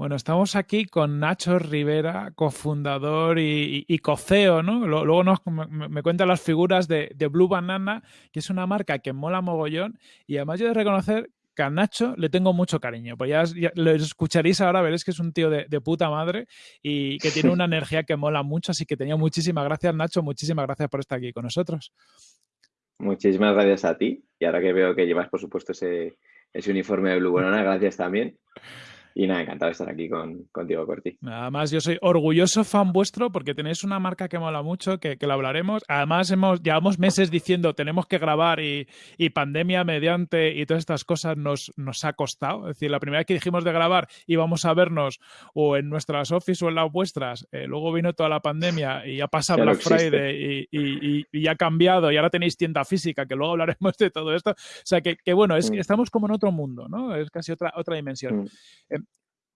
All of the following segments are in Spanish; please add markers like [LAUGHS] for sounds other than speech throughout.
Bueno, estamos aquí con Nacho Rivera, cofundador y, coceo, ¿no? Luego nos, me, cuenta las figuras de, Blue Banana, que es una marca que mola mogollón. Y además yo de reconocer que a Nacho le tengo mucho cariño. Pues ya, lo escucharéis ahora, veréis que es un tío de, puta madre y que tiene [LAUGHS] una energía que mola mucho. Así que tenía muchísimas gracias, Nacho. Muchísimas gracias por estar aquí con nosotros. Muchísimas gracias a ti. Y ahora que veo que llevas, por supuesto, ese, ese uniforme de Blue Banana, gracias también. Y nada, encantado de estar aquí con, contigo, Corti. Además, yo soy orgulloso fan vuestro porque tenéis una marca que mola mucho, que, que lo hablaremos. Además, hemos, llevamos meses diciendo tenemos que grabar y, y, pandemia mediante y todas estas cosas nos, nos ha costado. Es decir, la primera vez que dijimos de grabar íbamos a vernos o en nuestras office o en las vuestras, eh, luego vino toda la pandemia y ha pasado Black Friday y, y, y, ha cambiado y ahora tenéis tienda física, que luego hablaremos de todo esto. O sea, que, que bueno, es, mm. estamos como en otro mundo, ¿no? Es casi otra, otra dimensión. Mm.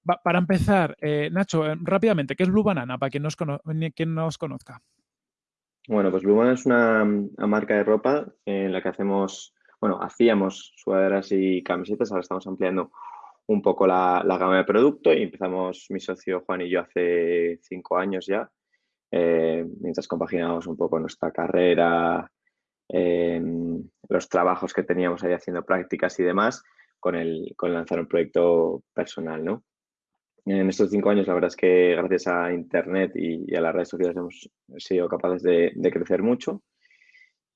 Para empezar, eh, Nacho, eh, rápidamente, ¿qué es Blue Banana para quien quien nos conozca? Bueno, pues Blue Banana es una, marca de ropa en la que hacemos, bueno, hacíamos sudaderas y camisetas, ahora estamos ampliando un poco la, gama de producto y empezamos mi socio Juan y yo hace cinco años ya, eh, mientras compaginábamos un poco nuestra carrera, los trabajos que teníamos ahí haciendo prácticas y demás, con el, con lanzar un proyecto personal, ¿no? En estos cinco años, la verdad es que gracias a Internet y, a las redes sociales hemos sido capaces de, crecer mucho.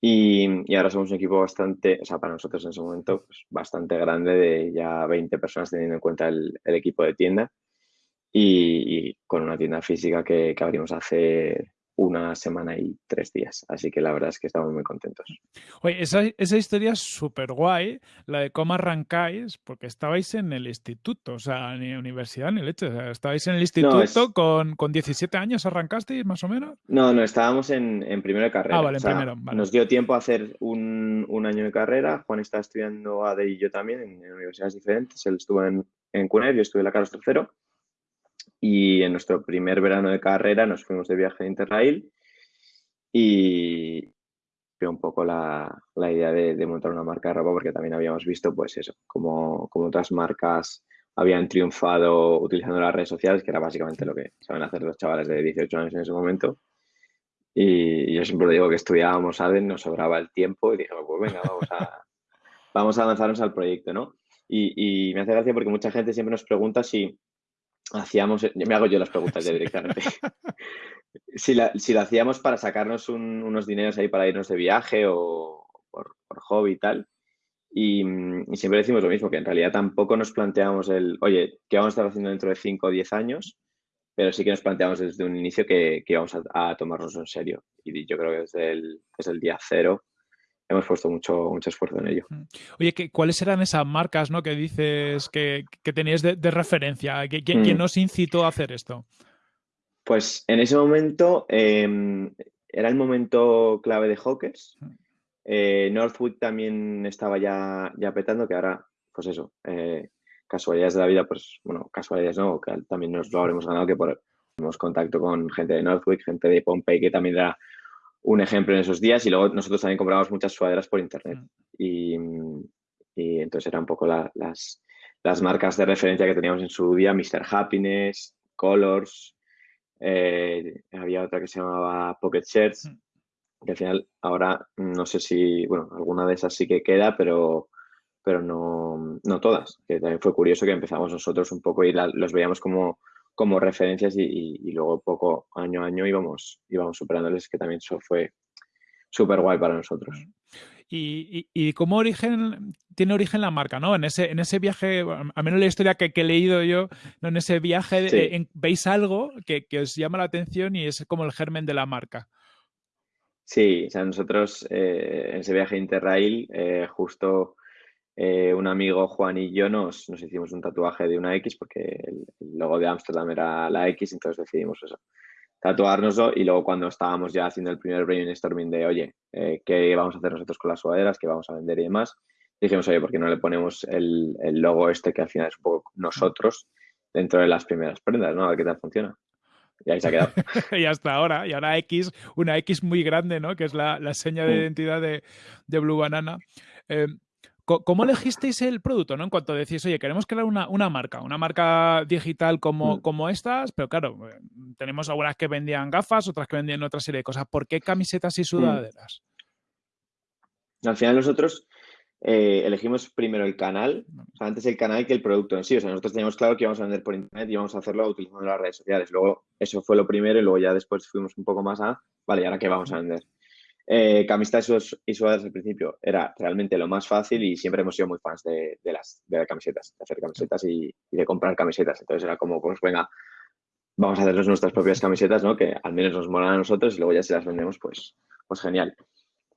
Y, ahora somos un equipo bastante, o sea, para nosotros en ese momento, pues, bastante grande, de ya 20 personas teniendo en cuenta el, equipo de tienda. Y, con una tienda física que, que abrimos hace una semana y tres días. Así que la verdad es que estamos muy contentos. Oye, esa, esa historia es súper guay, la de cómo arrancáis, porque estabais en el instituto, o sea, ni universidad ni leche. O sea, estabais en el instituto con, con 17 años, ¿arrancasteis más o menos? No, no, estábamos en, en primero de carrera. Ah, vale, en primero. Nos dio tiempo a hacer un, un, año de carrera. Juan está estudiando AD y yo también en, universidades diferentes. Él estuvo en, en CUNER, yo estuve en la Carlos III y en nuestro primer verano de carrera nos fuimos de viaje de Interrail y fue un poco la, la idea de, de, montar una marca de ropa porque también habíamos visto pues eso, como, como otras marcas habían triunfado utilizando las redes sociales, que era básicamente lo que saben hacer los chavales de 18 años en ese momento. Y yo siempre digo que estudiábamos ADEN, nos sobraba el tiempo y dijimos, pues venga, vamos a, vamos a lanzarnos al proyecto, ¿no? Y, y, me hace gracia porque mucha gente siempre nos pregunta si, hacíamos, me hago yo las preguntas ya directamente. [LAUGHS] si, si lo hacíamos para sacarnos unos dineros ahí para irnos de viaje o por, hobby y tal. Y, siempre decimos lo mismo, que en realidad tampoco nos planteamos el, oye, ¿qué vamos a estar haciendo dentro de 5 o 10 años? Pero sí que nos planteamos desde un inicio que, que íbamos a, tomarnos en serio. Y yo creo que desde el, desde el día cero hemos puesto mucho, mucho esfuerzo en ello. Oye, ¿cuáles eran esas marcas ¿no? que dices que, que tenías de, referencia? ¿Quién, mm. nos incitó a hacer esto? Pues en ese momento em, era el momento clave de Hawkers. Eh, Northwood también estaba ya, ya petando, que ahora, pues eso, eh, casualidades de la vida, pues bueno, casualidades no, que también nos lo habremos ganado, que por, tenemos contacto con gente de Northwood, gente de Pompey, que también era un ejemplo en esos días y luego nosotros también compramos muchas sudaderas por internet. Mm. Y, entonces eran un poco las, las marcas de referencia que teníamos en su día, Mr. Happiness, Colors, eh, había otra que se llamaba Pocket Shirts, mm. que al final ahora no sé si, bueno, alguna de esas sí que queda, pero, pero no, no todas. Que también fue curioso que empezamos nosotros un poco y los veíamos como como referencias y, luego poco año a año íbamos, íbamos superándoles, que también eso fue súper guay para nosotros. Y, y, cómo origen tiene origen la marca, ¿no? En ese, en ese viaje, a menos la historia que, he leído yo, ¿no? en ese viaje eh, veis algo que, os llama la atención y es como el germen de la marca. Sí, o sea, nosotros eh, en ese viaje Interrail, eh, justo eh, un amigo Juan y yo nos, nos, hicimos un tatuaje de una X porque el, logo de Amsterdam era la X, entonces decidimos eso, tatuárnoslo y luego cuando estábamos ya haciendo el primer brainstorming de, oye, eh, ¿qué vamos a hacer nosotros con las sudaderas? ¿Qué vamos a vender y demás? Dijimos, oye, ¿por qué no le ponemos el, el logo este que al final es un poco nosotros dentro de las primeras prendas, ¿no? A ver qué tal funciona. y ahí se ha quedado. [LAUGHS] y hasta ahora, y ahora X, una X muy grande, ¿no? Que es la, seña de identidad de, Blue Banana. Eh, ¿Cómo elegisteis el producto? ¿no? En cuanto decís, oye, queremos crear una, una marca, una marca digital como, mm. como estas, pero claro, eh, tenemos algunas que vendían gafas, otras que vendían otra serie de cosas. ¿Por qué camisetas y mm. sudaderas? Al final nosotros eh, elegimos primero el canal, o sea, antes el canal que el producto en sí. O sea, nosotros teníamos claro que íbamos a vender por internet y íbamos a hacerlo utilizando las redes sociales. Luego, eso fue lo primero y luego ya después fuimos un poco más a, vale, ¿y ahora qué vamos a vender? Eh, camisetas y sudaderas al principio era realmente lo más fácil y siempre hemos sido muy fans de, las, de camisetas, de hacer camisetas y, de comprar camisetas. Entonces era como, pues venga, vamos a hacernos nuestras propias camisetas, ¿no? Que al menos nos molan a nosotros y luego ya si las vendemos, pues, pues genial.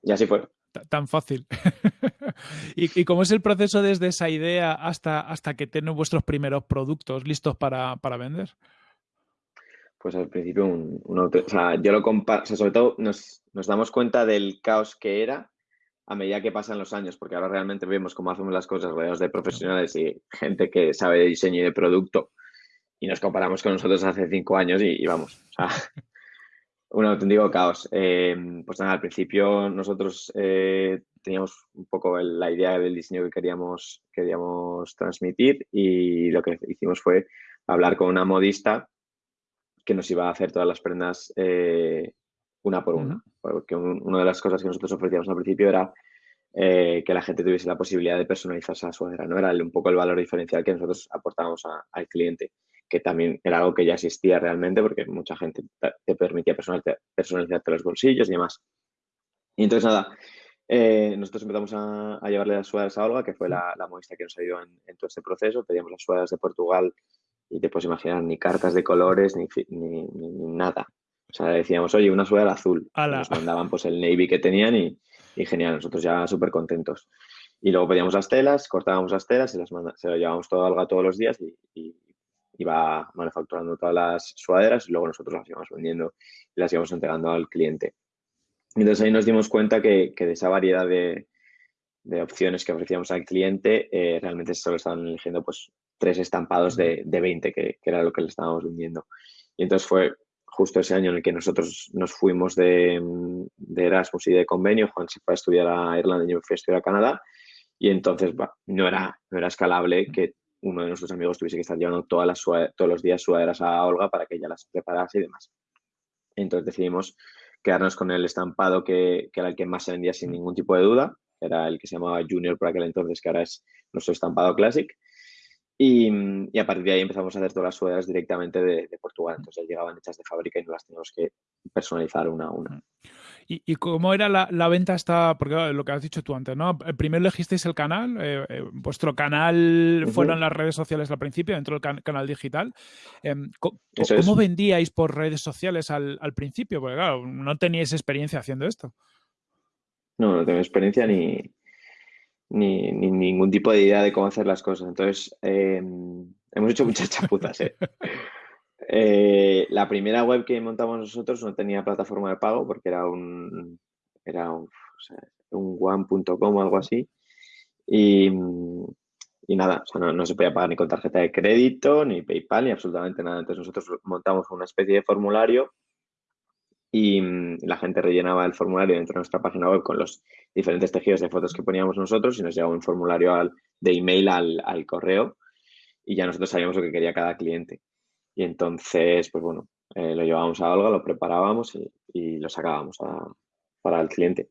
Y así fue. Tan fácil. [LAUGHS] ¿Y, cómo es el proceso desde esa idea hasta, hasta que tienen vuestros primeros productos listos para, para vender? Pues al principio un, yo lo comparo, sobre todo nos, damos cuenta del caos que era a medida que pasan los años, porque ahora realmente vemos cómo hacemos las cosas rodeados de profesionales y gente que sabe de diseño y de producto y nos comparamos con nosotros hace cinco años y, vamos, o sea, [LAUGHS] un auténtico caos. Eh, pues al principio nosotros eh, teníamos un poco la idea del diseño que queríamos, queríamos transmitir y lo que hicimos fue hablar con una modista que nos iba a hacer todas las prendas eh, una por una. Porque una de las cosas que nosotros ofrecíamos al principio era eh, que la gente tuviese la posibilidad de personalizarse a su sudadera. ¿no? Era un poco el valor diferencial que nosotros aportábamos al cliente, que también era algo que ya existía realmente porque mucha gente te permitía personalizarte los bolsillos y demás. Y entonces, nada, eh, nosotros empezamos a, llevarle las sudaderas a Olga, que fue la, la modista que nos ayudó en, en, todo este proceso. Pedíamos las sudaderas de Portugal y te puedes imaginar ni cartas de colores ni, ni, nada. O sea, decíamos, oye, una sudadera azul. Nos mandaban pues el navy que tenían y, genial, nosotros ya súper contentos. Y luego pedíamos las telas, cortábamos las telas y las se las llevábamos todo a Alga todos los días y, iba manufacturando todas las sudaderas y luego nosotros las íbamos vendiendo y las íbamos entregando al cliente. Entonces ahí nos dimos cuenta que, de esa variedad de, opciones que ofrecíamos al cliente, eh, realmente solo estaban eligiendo pues tres estampados de, de 20, que, era lo que le estábamos vendiendo. Y entonces fue justo ese año en el que nosotros nos fuimos de, Erasmus y de convenio. Juan se fue a estudiar a Irlanda y yo fui a estudiar a Canadá. Y entonces no, era, no era escalable que uno de nuestros amigos tuviese que estar llevando todas las todos los días sudaderas a Olga para que ella las preparase y demás. Entonces decidimos quedarnos con el estampado que, que, era el que más se vendía sin ningún tipo de duda. Era el que se llamaba Junior por aquel entonces, que ahora es nuestro estampado Classic. Y, a partir de ahí empezamos a hacer todas las sudaderas directamente de, Portugal. Entonces llegaban hechas de fábrica y no las teníamos que personalizar una a una. ¿Y, cómo era la, venta hasta, porque lo que has dicho tú antes, ¿no? Eh, primero elegisteis el canal, eh, eh, vuestro canal fueron las redes sociales al principio, dentro del canal digital. Em, ¿Cómo, vendíais por redes sociales al, principio? Porque claro, no teníais experiencia haciendo esto. No, no tengo experiencia ni, ni, ningún tipo de idea de cómo hacer las cosas. Entonces, em, hemos hecho muchas [LAUGHS] chapuzas. ¿eh? ¿eh? la primera web que montamos nosotros no tenía plataforma de pago porque era un, era un, un one.com o algo así. Y, y nada, no, no, se podía pagar ni con tarjeta de crédito, ni PayPal, ni absolutamente nada. Entonces nosotros montamos una especie de formulario y mm, la gente rellenaba el formulario dentro de nuestra página web con los diferentes tejidos de fotos que poníamos nosotros y nos llegaba un formulario al, de email al, al, correo y ya nosotros sabíamos lo que quería cada cliente. Y entonces, pues bueno, eh, lo llevábamos a Olga, lo preparábamos y, y lo sacábamos para el cliente.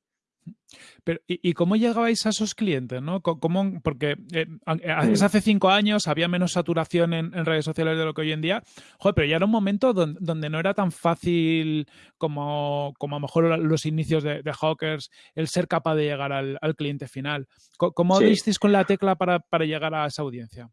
Pero, ¿y, cómo llegabais a esos clientes? ¿no? ¿Cómo, porque eh, mm. hace cinco años había menos saturación en, redes sociales de lo que hoy en día. Joder, pero ya era un momento donde, no era tan fácil como, como a lo mejor los inicios de, Hawkers el ser capaz de llegar al, cliente final. ¿Cómo, disteis con la tecla para, para llegar a esa audiencia?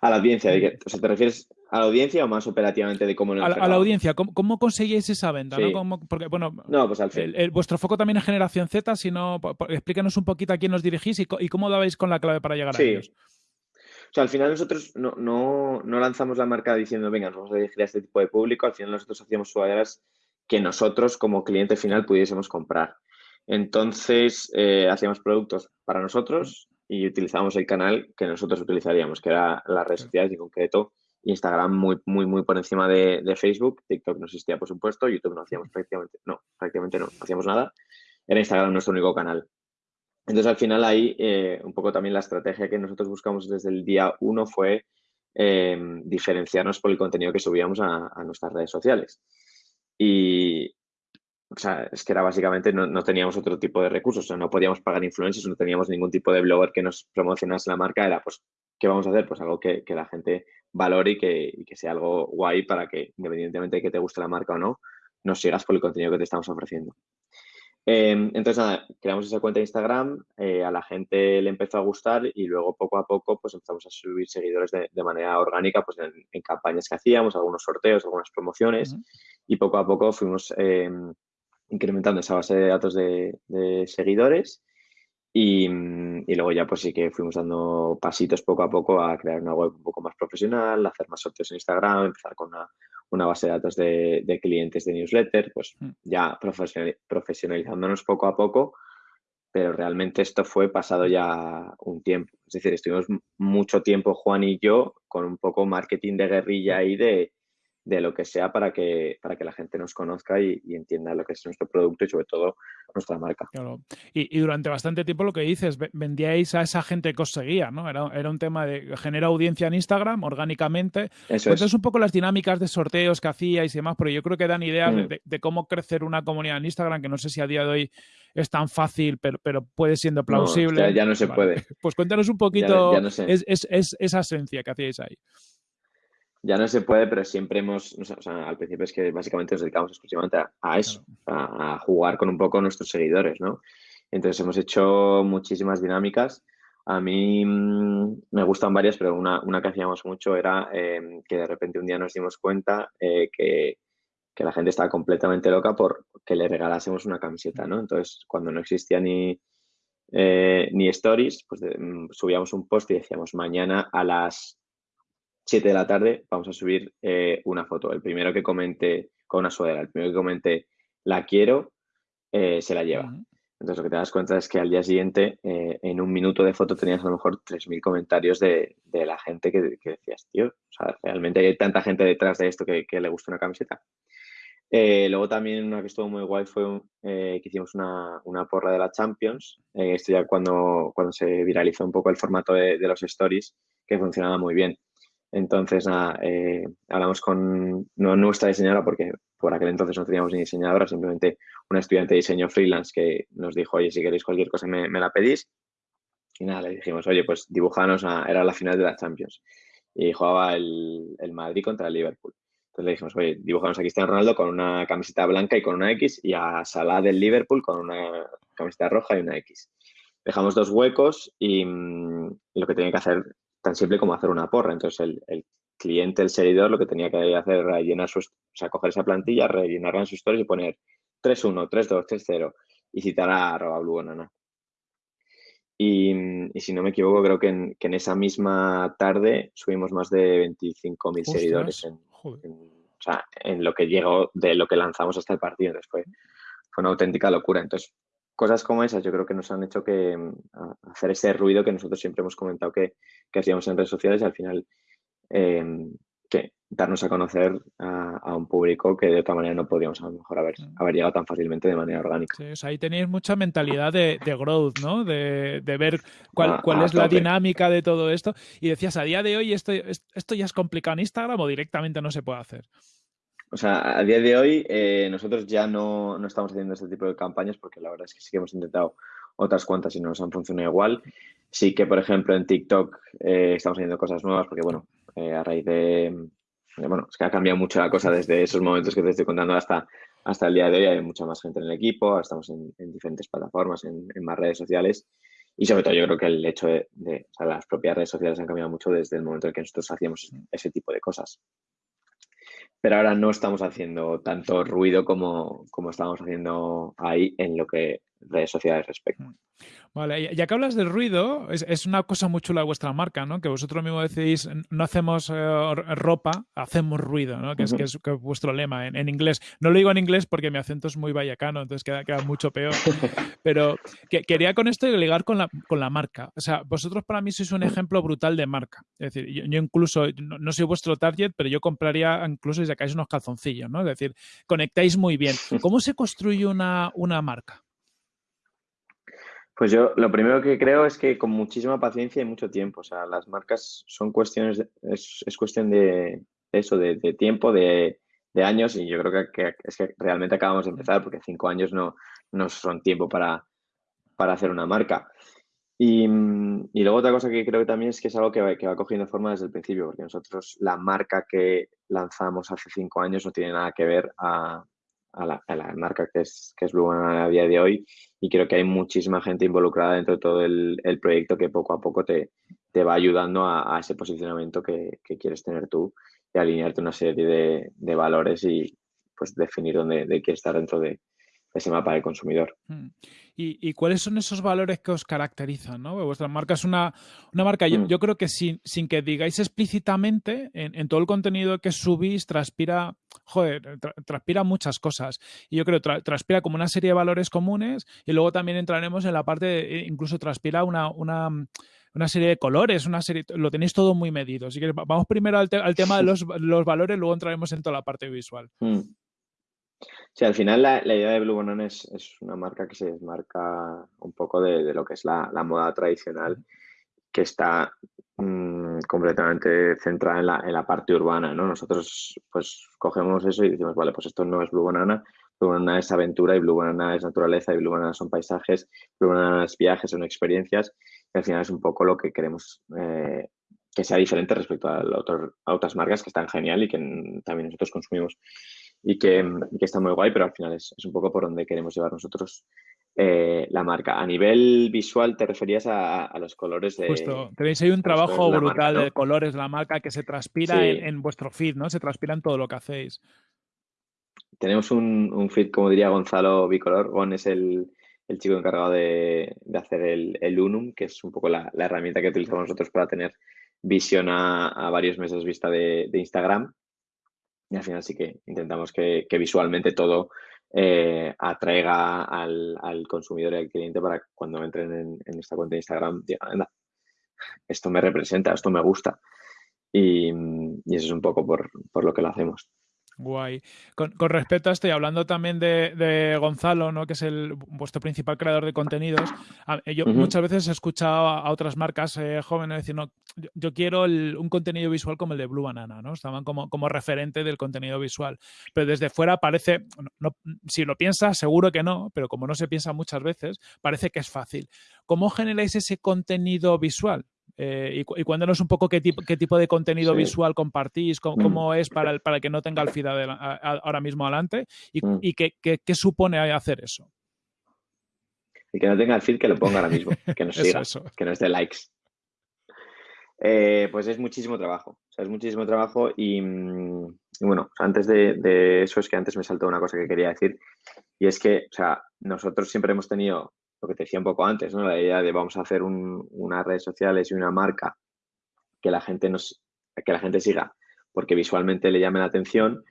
A la audiencia, o sea, ¿te refieres a la audiencia o más operativamente de cómo a, a, la audiencia, ¿cómo, cómo conseguís esa venta? ¿no? porque, bueno, no, pues al fin. vuestro foco también es generación Z, si no, explícanos un poquito a quién os dirigís y, cómo dabais con la clave para llegar a ellos. O sea, al final nosotros no, no, no, lanzamos la marca diciendo, venga, nos vamos a dirigir a este tipo de público. Al final nosotros hacíamos sudaderas que nosotros como cliente final pudiésemos comprar. Entonces, eh, hacíamos productos para nosotros y utilizábamos el canal que nosotros utilizaríamos, que era las redes sociales y en concreto Instagram muy, muy, muy por encima de, Facebook, TikTok no existía, por supuesto, YouTube no hacíamos [LAUGHS] prácticamente, no, prácticamente no, hacíamos nada, era Instagram nuestro único canal. Entonces, al final ahí, eh, un poco también la estrategia que nosotros buscamos desde el día uno fue eh, diferenciarnos por el contenido que subíamos a, nuestras redes sociales. Y, o sea, es que era básicamente, no, teníamos otro tipo de recursos, o sea, no podíamos pagar influencers, no teníamos ningún tipo de blogger que nos promocionase la marca, era pues, ¿qué vamos a hacer? Pues algo que, la gente valore y que, y que, sea algo guay para que, independientemente de que te guste la marca o no, nos sigas por el contenido que te estamos ofreciendo. Em, entonces, nada, creamos esa cuenta de Instagram, eh, a la gente le empezó a gustar y luego poco a poco pues empezamos a subir seguidores de, manera orgánica pues en, campañas que hacíamos, algunos sorteos, algunas promociones y poco a poco fuimos em, incrementando esa base de datos de, seguidores y, y, luego ya pues sí que fuimos dando pasitos poco a poco a crear una web un poco más profesional, hacer más sorteos en Instagram, empezar con una una base de datos de, clientes de newsletter, pues mm. ya profesionalizándonos poco a poco, pero realmente esto fue pasado ya un tiempo. Es decir, estuvimos mucho tiempo Juan y yo con un poco marketing de guerrilla ahí de, de lo que sea para que, para que la gente nos conozca y, entienda lo que es nuestro producto y sobre todo nuestra marca. Claro. Y, durante bastante tiempo lo que dices, vendíais a esa gente que os seguía, ¿no? Era, era un tema de generar audiencia en Instagram orgánicamente. Eso es. un poco las dinámicas de sorteos que hacíais y demás, pero yo creo que dan ideas mm. de, cómo crecer una comunidad en Instagram, que no sé si a día de hoy es tan fácil, pero, pero puede siendo plausible. ya, no se puede. Pues cuéntanos un poquito esa esencia que hacíais ahí ya no se puede, pero siempre hemos, o sea, al principio es que básicamente nos dedicamos exclusivamente a, eso, a, jugar con un poco nuestros seguidores, ¿no? Entonces hemos hecho muchísimas dinámicas. A mí mm, me gustan varias, pero una, una que hacíamos mucho era em, que de repente un día nos dimos cuenta eh, que, que, la gente estaba completamente loca por que le regalásemos una camiseta, ¿no? Entonces, cuando no existía ni, eh, ni stories, pues mm, subíamos un post y decíamos mañana a las 7 de la tarde vamos a subir eh, una foto. El primero que comente con una sudadera, el primero que comente la quiero, eh, se la lleva. Entonces lo que te das cuenta es que al día siguiente, eh, en un minuto de foto, tenías a lo mejor 3.000 comentarios de, la gente que, decías, tío, o sea, realmente hay tanta gente detrás de esto que, le gusta una camiseta. luego también una que estuvo muy guay fue que hicimos una, porra de la Champions. esto ya cuando, cuando se viralizó un poco el formato de, de los stories, que funcionaba muy bien. Entonces, eh, hablamos con nuestra diseñadora, porque por aquel entonces no teníamos ni diseñadora, simplemente una estudiante de diseño freelance que nos dijo, oye, si queréis cualquier cosa me, la pedís. Y nada, le dijimos, oye, pues dibujanos, era la final de la Champions. Y jugaba el, Madrid contra el Liverpool. Entonces le dijimos, oye, dibujanos a Cristiano Ronaldo con una camiseta blanca y con una X y a Salah del Liverpool con una camiseta roja y una X. Dejamos dos huecos y, mm, y lo que tenía que hacer tan simple como hacer una porra. Entonces, el, cliente, el seguidor, lo que tenía que hacer era rellenar su, o sea, coger esa plantilla, rellenarla en sus stories y poner 3-1, 3-2, 3-0 y citar a arroba blue Y, y, si no me equivoco, creo que en, que en esa misma tarde subimos más de 25.000 seguidores en, o sea, en lo que llegó de lo que lanzamos hasta el partido. Entonces fue, fue una auténtica locura. Entonces, cosas como esas yo creo que nos han hecho que mm, hacer ese ruido que nosotros siempre hemos comentado que, hacíamos en redes sociales y al final em, que darnos a conocer a, un público que de otra manera no podíamos a lo mejor haber, mm. haber llegado tan fácilmente de manera orgánica. Sí, ahí tenéis mucha mentalidad de, growth, ¿no? De, ver cuál, cuál es la dinámica de todo esto. Y decías, a día de hoy esto, esto ya es complicado en Instagram o directamente no se puede hacer. O sea, a día de hoy eh, nosotros ya no, no, estamos haciendo este tipo de campañas porque la verdad es que sí que hemos intentado otras cuantas y no nos han funcionado igual. Sí que, por ejemplo, en TikTok eh, estamos haciendo cosas nuevas porque, bueno, eh, a raíz de, Bueno, es que ha cambiado mucho la cosa desde esos momentos que te estoy contando hasta, hasta el día de hoy. Hay mucha más gente en el equipo, estamos en, diferentes plataformas, en, más redes sociales. Y sobre todo yo creo que el hecho de, de o sea, las propias redes sociales han cambiado mucho desde el momento en que nosotros hacíamos ese tipo de cosas pero ahora no estamos haciendo tanto ruido como, como estábamos haciendo ahí en lo que redes sociales respecto. Vale, ya que hablas del ruido, es, una cosa muy chula de vuestra marca, ¿no? Que vosotros mismos decidís, no hacemos eh, ropa, hacemos ruido, ¿no? Que, es, que, es, vuestro lema en, inglés. No lo digo en inglés porque mi acento es muy vallecano, entonces queda, queda mucho peor. [LAUGHS] Pero que, quería con esto ligar con la, con la marca. O sea, vosotros para mí sois un ejemplo brutal de marca. Es decir, yo, incluso, no, soy vuestro target, pero yo compraría incluso si sacáis unos calzoncillos, ¿no? Es decir, conectáis muy bien. [LAUGHS] ¿Cómo se construye una, una marca? Pues yo lo primero que creo es que con muchísima paciencia y mucho tiempo. O sea, las marcas son cuestiones, es, es, cuestión de eso, de, tiempo, de, años, y yo creo que, es que realmente acabamos de empezar, porque cinco años no, no son tiempo para, para hacer una marca. Y, y, luego otra cosa que creo que también es que es algo que va, que va cogiendo forma desde el principio, porque nosotros la marca que lanzamos hace cinco años no tiene nada que ver a, a la, marca que es, que es Blue a día de hoy y creo que hay muchísima gente involucrada dentro de todo el, proyecto que poco a poco te, te va ayudando a, ese posicionamiento que, quieres tener tú y alinearte una serie de, valores y pues definir dónde, quieres estar dentro de, ese mapa del consumidor. Mm. ¿Y, cuáles son esos valores que os caracterizan? ¿no? Vuestra marca es una, una marca, yo, mm. creo que sin, sin, que digáis explícitamente, en, todo el contenido que subís, transpira, joder, transpira muchas cosas. Y yo creo que transpira como una serie de valores comunes y luego también entraremos en la parte, de, eh, incluso transpira una, una una serie de colores, una serie, lo tenéis todo muy medido. Así que vamos primero al, al tema de [LAUGHS] los, los, valores, luego entraremos en toda la parte visual. Mm. Sí, al final la, idea de Blue Banana es, una marca que se desmarca un poco de, lo que es la, moda tradicional, que está mm, completamente centrada en la, parte urbana, ¿no? Nosotros pues cogemos eso y decimos, vale, pues esto no es Blue Banana, Blue Banana es aventura y Blue Banana es naturaleza y Blue Banana son paisajes, Blue Banana es viajes, son experiencias, y al final es un poco lo que queremos eh, que sea diferente respecto a, a, otras marcas que están genial y que también nosotros consumimos y que, está muy guay, pero al final es, un poco por donde queremos llevar nosotros eh, la marca. A nivel visual, te referías a, los colores de. Justo, tenéis ahí un trabajo brutal de colores de la marca que se transpira en, vuestro feed, ¿no? Se transpira en todo lo que hacéis. Tenemos un, feed, como diría Gonzalo Bicolor. Gon es el, chico encargado de, hacer el, Unum, que es un poco la, herramienta que utilizamos nosotros para tener visión a, varios meses vista de Instagram y al final sí que intentamos que, visualmente todo eh, atraiga al, consumidor y al cliente para cuando entren en, esta cuenta de Instagram digan, esto me representa, esto me gusta. Y, eso es un poco por, por lo que lo hacemos. Guay. Con, respecto a esto, y hablando también de, Gonzalo, ¿no? que es el, vuestro principal creador de contenidos, yo muchas veces he escuchado a, otras marcas eh, jóvenes decir, no, yo, quiero un contenido visual como el de Blue Banana, ¿no? Estaban como, como referente del contenido visual. Pero desde fuera parece, no, si lo piensas, seguro que no, pero como no se piensa muchas veces, parece que es fácil. ¿Cómo generáis ese contenido visual? Eh, y, cuéntanos un poco qué tipo, qué tipo de contenido visual compartís, mm. cómo, [CLEARS THROAT] es para el, para que no tenga el feed ahora mismo adelante y, mm. qué, supone hacer eso. Y que no tenga el feed, que lo ponga ahora mismo, que nos [LAUGHS] siga, que nos dé likes. Eh, pues es muchísimo trabajo, es muchísimo trabajo y, mm, bueno, antes de, eso es que antes me saltó una cosa que quería decir y es que, o sea, nosotros siempre hemos tenido lo que te decía un poco antes, ¿no? La idea de vamos a hacer unas redes sociales y una marca que la gente nos, que la gente siga, porque visualmente le llame la atención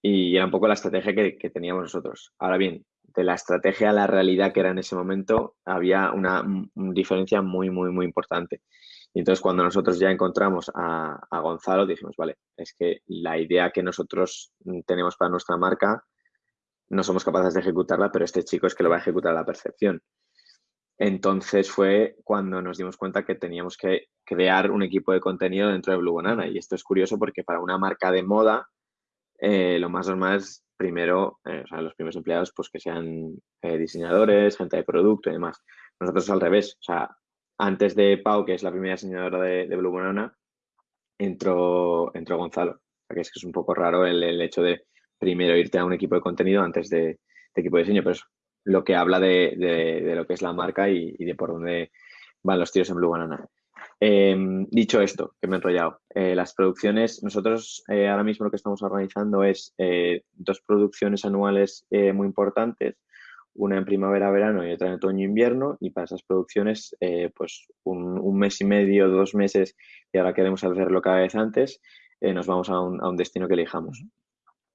y era un poco la estrategia que, teníamos nosotros. Ahora bien, de la estrategia a la realidad que era en ese momento, había una, diferencia muy, muy, muy importante. Y entonces cuando nosotros ya encontramos a, a, Gonzalo, dijimos, vale, es que la idea que nosotros tenemos para nuestra marca no somos capaces de ejecutarla, pero este chico es que lo va a ejecutar a la perfección. Entonces fue cuando nos dimos cuenta que teníamos que crear un equipo de contenido dentro de Blue Banana. Y esto es curioso porque para una marca de moda, eh, lo más normal es primero, eh, o sea, los primeros empleados, pues que sean eh, diseñadores, gente de producto y demás. Nosotros al revés, o sea, antes de Pau, que es la primera diseñadora de, Blue Banana, entró, entró Gonzalo. Que es que es un poco raro el hecho de primero irte a un equipo de contenido antes de, equipo de diseño, pero es lo que habla de, lo que es la marca y, de por dónde van los tiros en Blue Banana. Em, dicho esto, que me he enrollado, eh, las producciones, nosotros eh, ahora mismo lo que estamos organizando es eh, dos producciones anuales muy importantes. una en primavera-verano y otra en otoño-invierno, y para esas producciones, pues un, mes y medio, dos meses, y ahora queremos hacerlo cada vez antes, nos vamos a un, destino que elijamos.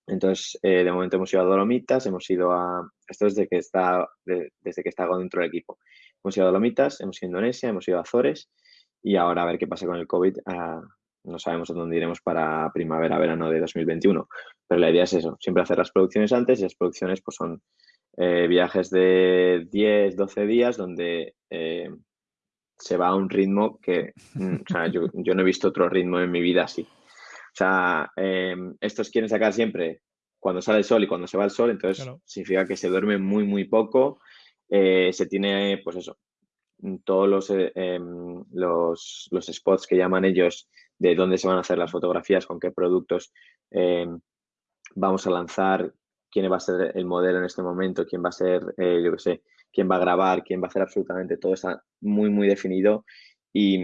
Entonces, eh, de momento hemos ido a Dolomitas, hemos ido a, esto desde que está, desde que está dentro del equipo, hemos ido a Dolomitas, hemos ido a Indonesia, hemos ido a Azores, y ahora a ver qué pasa con el COVID, ah, no sabemos a dónde iremos para primavera-verano de 2021, pero la idea es eso, siempre hacer las producciones antes y las producciones pues son eh, viajes de 10, 12 días donde eh, se va a un ritmo que mm, o sea, yo, no he visto otro ritmo en mi vida así. O sea, em, estos quieren sacar siempre cuando sale el sol y cuando se va el sol, entonces significa que se duerme muy, muy poco. Eh, se tiene, pues eso, todos los, em, los, los, spots que llaman ellos de dónde se van a hacer las fotografías, con qué productos em, vamos a lanzar, quién va a ser el modelo en este momento, quién va a ser, eh, yo qué sé, quién va a grabar, quién va a hacer absolutamente todo está muy, muy definido y,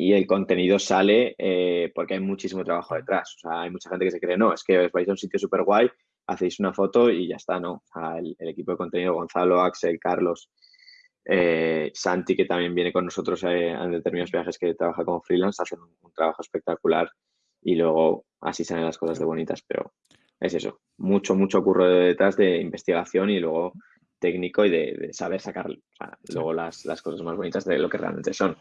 y el contenido sale eh, porque hay muchísimo trabajo detrás. O sea, hay mucha gente que se cree, no, es que os vais a un sitio súper guay, hacéis una foto y ya está, ¿no? O sea, el, equipo de contenido, Gonzalo, Axel, Carlos, eh, Santi, que también viene con nosotros en determinados viajes que trabaja como freelance, hacen un, trabajo espectacular y luego así salen las cosas de bonitas, pero es eso, mucho, mucho curro detrás de investigación y luego técnico y de, saber sacar luego las, las cosas más bonitas de lo que realmente son.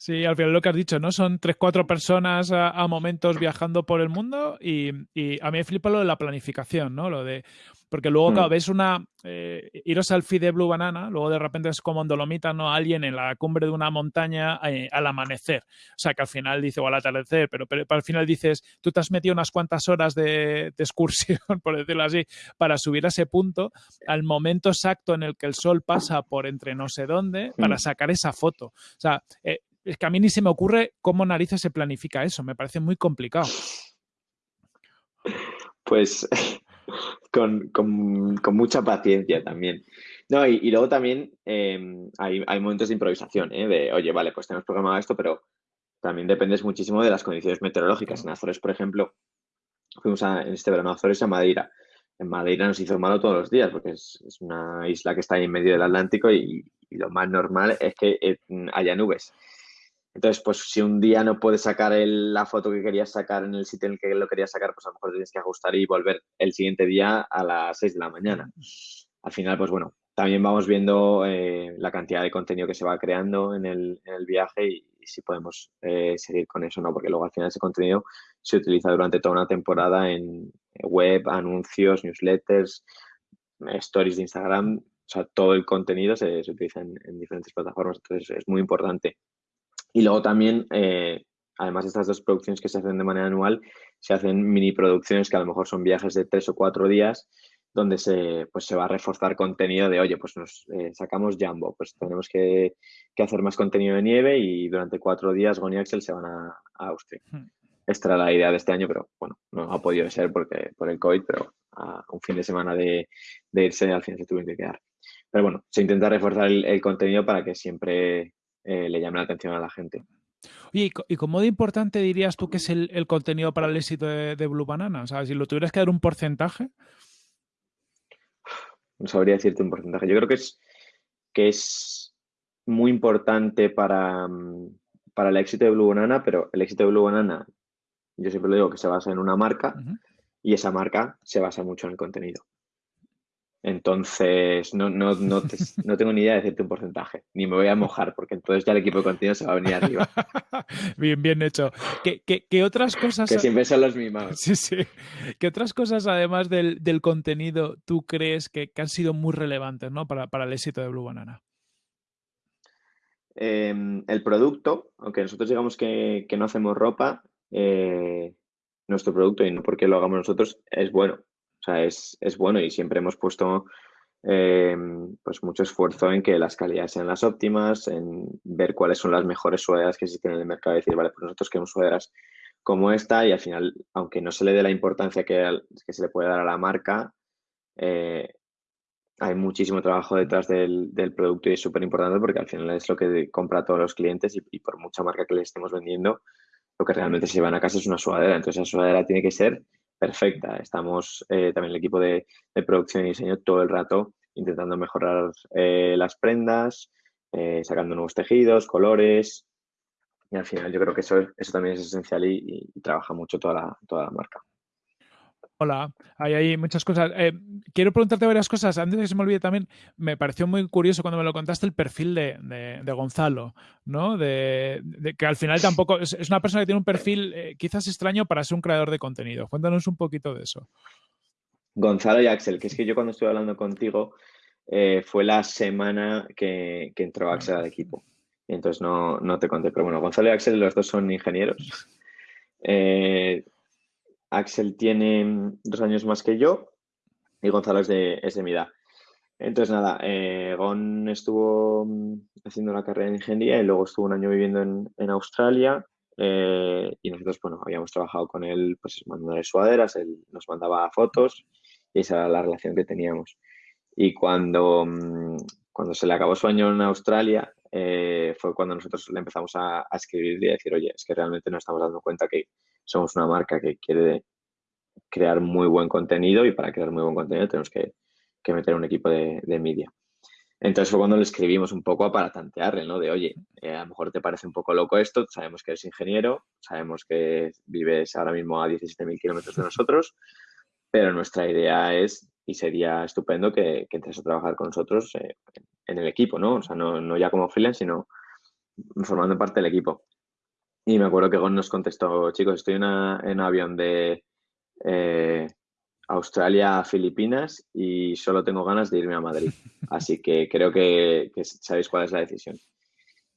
Sí, al final lo que has dicho, ¿no? Son tres, cuatro personas a, momentos viajando por el mundo y, a mí me flipa lo de la planificación, ¿no? Lo de, porque luego, mm. ves una, eh, iros al feed de Blue Banana, luego de repente es como en Dolomita, ¿no? Alguien en la cumbre de una montaña eh, al amanecer. O sea, que al final dice, o al atardecer, pero, pero, al final dices, tú te has metido unas cuantas horas de, excursión, [LAUGHS] por decirlo así, para subir a ese punto, al momento exacto en el que el sol pasa por entre no sé dónde, para mm. sacar esa foto. O sea, eh, es que a mí ni se me ocurre cómo narices se planifica eso, me parece muy complicado. Pues con, mucha paciencia también. No, y, luego también em, hay, momentos de improvisación, ¿eh? de, oye, vale, pues tenemos programado esto, pero también dependes muchísimo de las condiciones meteorológicas. En Azores, por ejemplo, fuimos en este verano a Azores a Madeira. En Madeira nos hizo malo todos los días porque es, una isla que está ahí en medio del Atlántico y, y lo más normal es que eh, haya nubes. Entonces, pues si un día no puedes sacar la foto que querías sacar en el sitio en el que lo querías sacar, pues a lo mejor tienes que ajustar y volver el siguiente día a las 6 de la mañana. Al final, pues bueno, también vamos viendo eh, la cantidad de contenido que se va creando en el, viaje y, si podemos eh, seguir con eso, ¿no? Porque luego al final ese contenido se utiliza durante toda una temporada en web, anuncios, newsletters, stories de Instagram, o sea, todo el contenido se, utiliza en diferentes plataformas, entonces es muy importante y luego también, eh, además de estas dos producciones que se hacen de manera anual, se hacen mini producciones que a lo mejor son viajes de tres o cuatro días donde se, pues se va a reforzar contenido de, oye, pues nos eh, sacamos Jumbo, pues tenemos que, hacer más contenido de nieve y durante cuatro días Goni y Axel se van a, Austria. Hmm. Esta era la idea de este año, pero bueno, no ha podido ser porque, por el COVID, pero a un fin de semana de, irse al final se tuvieron que quedar. Pero bueno, se intenta reforzar el contenido para que siempre eh, le llame la atención a la gente. Oye, ¿y cómo de importante dirías tú que es el, contenido para el éxito de, Blue Banana? O sea, si lo tuvieras que dar un porcentaje. No sabría decirte un porcentaje. Yo creo que es, que es muy importante para, para el éxito de Blue Banana, pero el éxito de Blue Banana, yo siempre lo digo que se basa en una marca y esa marca se basa mucho en el contenido. Entonces, no, no, no, no, tengo ni idea de decirte un porcentaje, ni me voy a mojar, porque entonces ya el equipo de contenido se va a venir arriba. [LAUGHS] bien, bien hecho. ¿Qué, qué, otras cosas? Que siempre son los mismos. Sí, sí. ¿Qué otras cosas, además del, del contenido, tú crees que, que, han sido muy relevantes ¿no? para, para el éxito de Blue Banana? Em, el producto, aunque nosotros digamos que, que no hacemos ropa, eh, nuestro producto, y no porque lo hagamos nosotros, es bueno. O sea, es, bueno y siempre hemos puesto eh, pues mucho esfuerzo en que las calidades sean las óptimas, en ver cuáles son las mejores sudaderas que existen en el mercado y decir, vale, pues nosotros queremos sudaderas como esta y al final, aunque no se le dé la importancia que, se le puede dar a la marca, eh, hay muchísimo trabajo detrás del, producto y es súper importante porque al final es lo que compra todos los clientes y, por mucha marca que les estemos vendiendo, lo que realmente se llevan a casa es una sudadera. Entonces, esa sudadera tiene que ser perfecta. Estamos eh, también el equipo de, producción y diseño todo el rato intentando mejorar eh, las prendas, eh, sacando nuevos tejidos, colores. Y al final yo creo que eso, eso también es esencial y, trabaja mucho toda la, toda la marca. Hola, hay, hay muchas cosas. Eh, quiero preguntarte varias cosas. Antes de que se me olvide también, me pareció muy curioso cuando me lo contaste el perfil de, Gonzalo, ¿no? De, que al final tampoco es, una persona que tiene un perfil eh, quizás extraño para ser un creador de contenido. Cuéntanos un poquito de eso. Gonzalo y Axel, que es que yo cuando estuve hablando contigo eh, fue la semana que, entró Axel al equipo. entonces no, no, te conté. Pero bueno, Gonzalo y Axel, los dos son ingenieros. Axel tiene dos años más que yo y Gonzalo es de, es mi edad. Entonces, nada, eh, Gon estuvo mm, haciendo la carrera de ingeniería y luego estuvo un año viviendo en, Australia eh, y nosotros, bueno, habíamos trabajado con él, pues mandándole sudaderas, él nos mandaba fotos y esa era la relación que teníamos. Y cuando, mm, cuando se le acabó su año en Australia, eh, fue cuando nosotros le empezamos a, escribir y a decir, oye, es que realmente nos estamos dando cuenta que somos una marca que quiere crear muy buen contenido y para crear muy buen contenido tenemos que, meter un equipo de, media. Entonces fue cuando le escribimos un poco para tantearle, ¿no? De, oye, eh, a lo mejor te parece un poco loco esto, sabemos que eres ingeniero, sabemos que vives ahora mismo a 17.000 kilómetros de nosotros, pero nuestra idea es, y sería estupendo que, que entres a trabajar con nosotros eh, en el equipo, ¿no? O sea, no, no ya como freelance, sino formando parte del equipo. Y me acuerdo que Gon nos contestó, chicos, estoy en, un avión de eh, Australia a Filipinas y solo tengo ganas de irme a Madrid. [LAUGHS] Así que creo que, sabéis cuál es la decisión.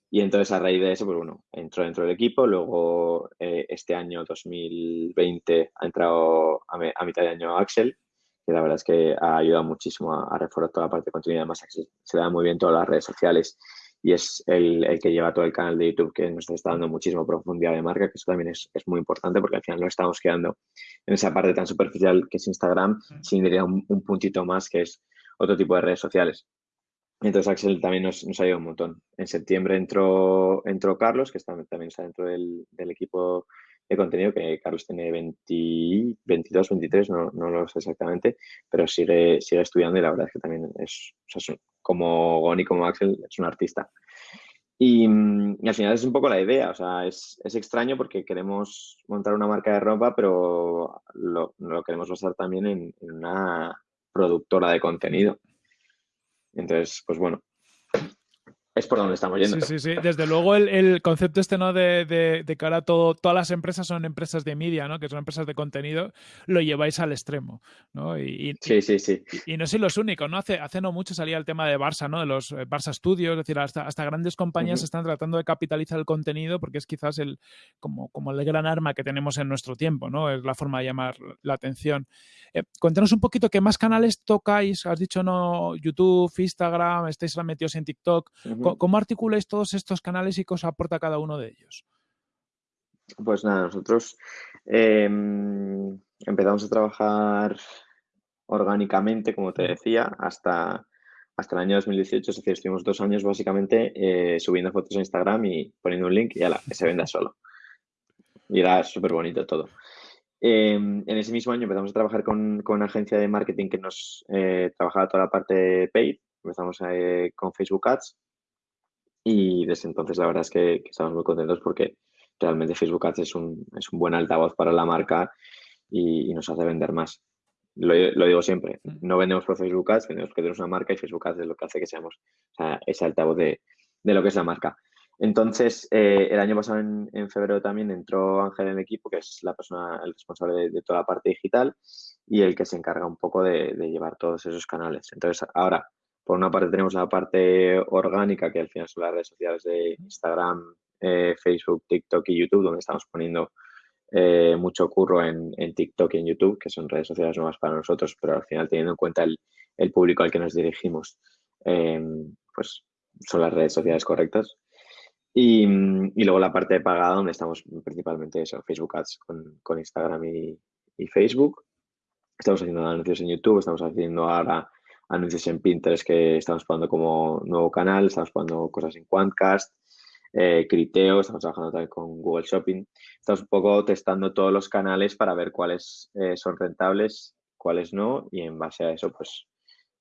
Y entonces a raíz de eso, pues bueno, entró dentro del equipo. Luego eh, este año 2020 ha entrado a, mitad de año Axel, que la verdad es que ha ayudado muchísimo a, reforzar toda la parte de contenido. Además, Axel se da muy bien todas las redes sociales y es el, el, que lleva todo el canal de YouTube que nos está dando muchísima profundidad de marca, que eso también es, es muy importante porque al final no estamos quedando en esa parte tan superficial que es Instagram, sin diría un, puntito más que es otro tipo de redes sociales. Entonces Axel también nos, nos ayudado un montón. En septiembre entró, entró Carlos, que está, también está dentro del, del equipo de contenido, que Carlos tiene 20, 22, 23, no, no, lo sé exactamente, pero sigue, sigue estudiando y la verdad es que también es, como Goni, como Axel, es un artista. Y, al final es un poco la idea, o sea, es, es, extraño porque queremos montar una marca de ropa, pero lo, lo queremos basar también en, en, una productora de contenido. Entonces, pues bueno, es por donde estamos yendo. Sí, sí, sí. Desde luego el, concepto este, ¿no? De, de, que ahora todo, todas las empresas son empresas de media, ¿no? Que son empresas de contenido, lo lleváis al extremo, ¿no? Y, sí, sí, sí. Y, no sois los únicos, ¿no? Hace, hace no mucho salía el tema de Barça, ¿no? De los eh, Barça Studios, es decir, hasta, hasta grandes compañías están tratando de capitalizar el contenido porque es quizás el, como, como el gran arma que tenemos en nuestro tiempo, ¿no? Es la forma de llamar la atención. Eh, cuéntanos un poquito qué más canales tocáis, has dicho, ¿no? YouTube, Instagram, estáis metidos en TikTok. ¿Cómo articuláis todos estos canales y qué os aporta cada uno de ellos? Pues nada, nosotros em, empezamos a trabajar orgánicamente, como te decía, hasta, hasta el año 2018, es decir, estuvimos dos años básicamente eh, subiendo fotos a Instagram y poniendo un link y la que se venda solo. Y era súper bonito todo. Em, en ese mismo año empezamos a trabajar con, con una agencia de marketing que nos eh, trabajaba toda la parte de paid. Empezamos eh, con Facebook Ads y desde entonces la verdad es que, estamos muy contentos porque realmente Facebook Ads es un, es un buen altavoz para la marca y, nos hace vender más. Lo, lo, digo siempre, no vendemos por Facebook Ads, vendemos porque tenemos una marca y Facebook Ads es lo que hace que seamos ese altavoz de, de, lo que es la marca. Entonces, eh, el año pasado, en, en, febrero también, entró Ángel en el equipo, que es la persona, el responsable de, toda la parte digital y el que se encarga un poco de, de llevar todos esos canales. Entonces, ahora por una parte tenemos la parte orgánica, que al final son las redes sociales de Instagram, eh, Facebook, TikTok y YouTube, donde estamos poniendo eh, mucho curro en, TikTok y en YouTube, que son redes sociales nuevas para nosotros, pero al final teniendo en cuenta el, público al que nos dirigimos, em, pues son las redes sociales correctas. Y, luego la parte de pagada, donde estamos principalmente eso, Facebook Ads con, Instagram y, y Facebook. Estamos haciendo anuncios en YouTube, estamos haciendo ahora anuncios en Pinterest que estamos probando como nuevo canal, estamos probando cosas en Quantcast, eh, Criteo, estamos trabajando también con Google Shopping. Estamos un poco testando todos los canales para ver cuáles eh, son rentables, cuáles no, y en base a eso, pues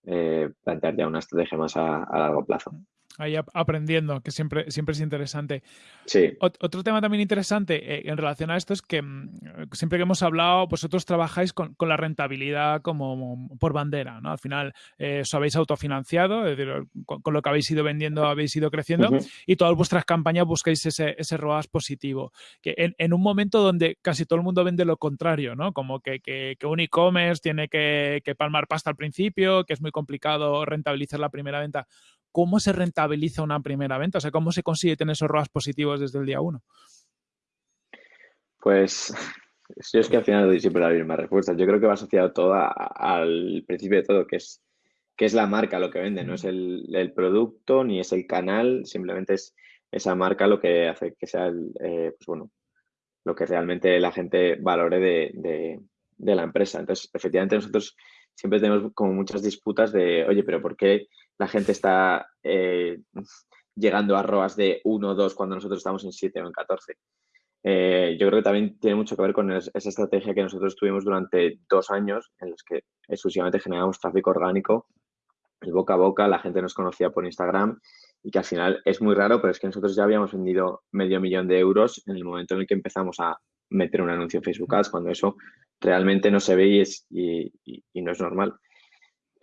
eh, plantear ya una estrategia más a largo plazo ahí aprendiendo, que siempre, siempre es interesante. Sí. otro tema también interesante eh, en relación a esto es que mm, siempre que hemos hablado, vosotros trabajáis con, la rentabilidad como por bandera, ¿no? Al final eh, os habéis autofinanciado, es decir, con, lo que habéis ido vendiendo habéis ido creciendo y todas vuestras campañas buscáis ese, ese ROAS positivo. Que en, un momento donde casi todo el mundo vende lo contrario, ¿no? Como que, que, un e-commerce tiene que, que palmar pasta al principio, que es muy complicado rentabilizar la primera venta. ¿Cómo se rentabiliza una primera venta? O sea, ¿cómo se consigue tener esos ROAS positivos desde el día uno? Pues [LAUGHS] yo es que al final doy siempre la misma respuesta. Yo creo que va asociado todo al principio de todo, que es, que es la marca lo que vende, no es el, producto ni es el canal, simplemente es esa marca lo que hace que sea eh, pues bueno, lo que realmente la gente valore de, de la empresa. Entonces, efectivamente, nosotros siempre tenemos como muchas disputas de, oye, pero ¿por qué la gente está eh, llegando a ROAS de 1 o 2 cuando nosotros estamos en 7 o en 14? Eh, yo creo que también tiene mucho que ver con esa estrategia que nosotros tuvimos durante dos años en los que exclusivamente generábamos tráfico orgánico, el boca a boca, la gente nos conocía por Instagram y que al final es muy raro, pero es que nosotros ya habíamos vendido medio millón de euros en el momento en el que empezamos a meter un anuncio en Facebook Ads, cuando eso realmente no se ve y, no es normal.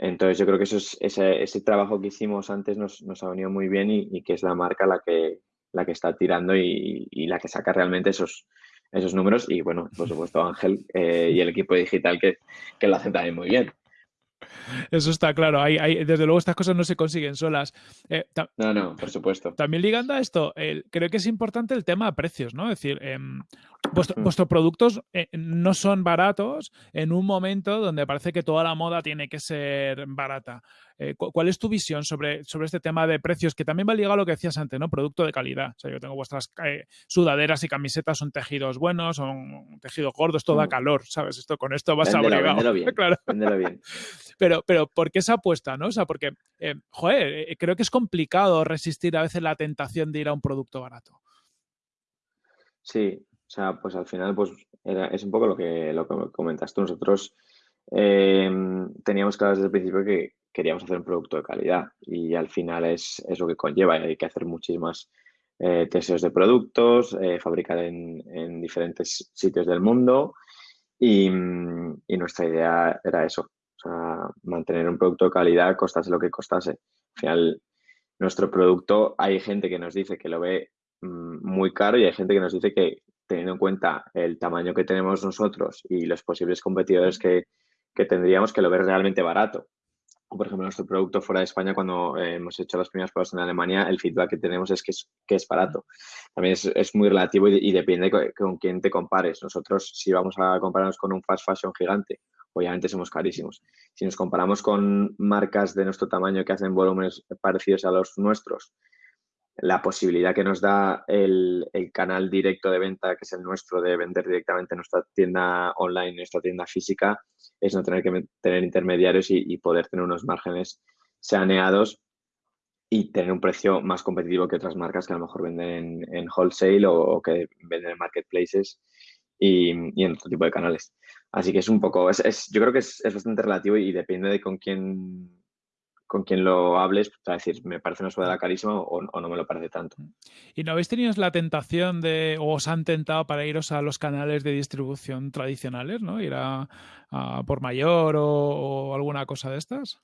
Entonces yo creo que eso es, ese, trabajo que hicimos antes nos, ha venido muy bien y, que es la marca la que, la que está tirando y, la que saca realmente esos, esos números. Y bueno, por supuesto Ángel eh, y el equipo digital que, que lo hacen también muy bien. Eso está claro. Hay, hay, desde luego estas cosas no se consiguen solas. Eh, no, no, por supuesto. También ligando a esto, creo que es importante el tema de precios, ¿no? Es decir, em, vuestros productos eh, no son baratos en un momento donde parece que toda la moda tiene que ser barata. Eh, ¿Cuál es tu visión sobre, sobre este tema de precios? Que también va ligado a lo que decías antes, ¿no? Producto de calidad. O sea, yo tengo vuestras eh, sudaderas y camisetas, son tejidos buenos, son tejidos gordos, todo da mm. calor, ¿sabes? Esto, con esto vas a abrigado. bien, [LAUGHS] claro. bien. [LAUGHS] Pero, pero, ¿por qué esa apuesta, no? O sea, porque, joder, creo que es complicado resistir a veces la tentación de ir a un producto barato. Sí, o sea, pues al final, pues es un poco lo que, lo que comentas tú. Nosotros teníamos claro desde el principio que queríamos hacer un producto de calidad y al final es, lo que conlleva. Hay que hacer muchísimas eh, testeos de productos, eh, fabricar en, diferentes sitios del mundo y, nuestra idea era eso, mantener un producto de calidad, costase lo que costase. Al final, nuestro producto, hay gente que nos dice que lo ve mm, muy caro y hay gente que nos dice que teniendo en cuenta el tamaño que tenemos nosotros y los posibles competidores que, tendríamos, que lo ver realmente barato. Por ejemplo, nuestro producto fuera de España, cuando eh, hemos hecho las primeras pruebas en Alemania, el feedback que tenemos es que es, que es barato. También es, muy relativo y, depende con, quién te compares. Nosotros, si vamos a compararnos con un fast fashion gigante, obviamente somos carísimos. Si nos comparamos con marcas de nuestro tamaño que hacen volúmenes parecidos a los nuestros, la posibilidad que nos da el, canal directo de venta, que es el nuestro, de vender directamente en nuestra tienda online, nuestra tienda física, es no tener que tener intermediarios y, poder tener unos márgenes saneados y tener un precio más competitivo que otras marcas que a lo mejor venden en, wholesale o, que venden en marketplaces y, en otro tipo de canales. Así que es un poco, es, yo creo que es, es bastante relativo y depende de con quién con quien lo hables, pues, a decir, me parece una sudadera carísima o, no me lo parece tanto. ¿Y no habéis tenido la tentación de, o os han tentado para iros a los canales de distribución tradicionales, ¿no? Ir a, por mayor o, alguna cosa de estas?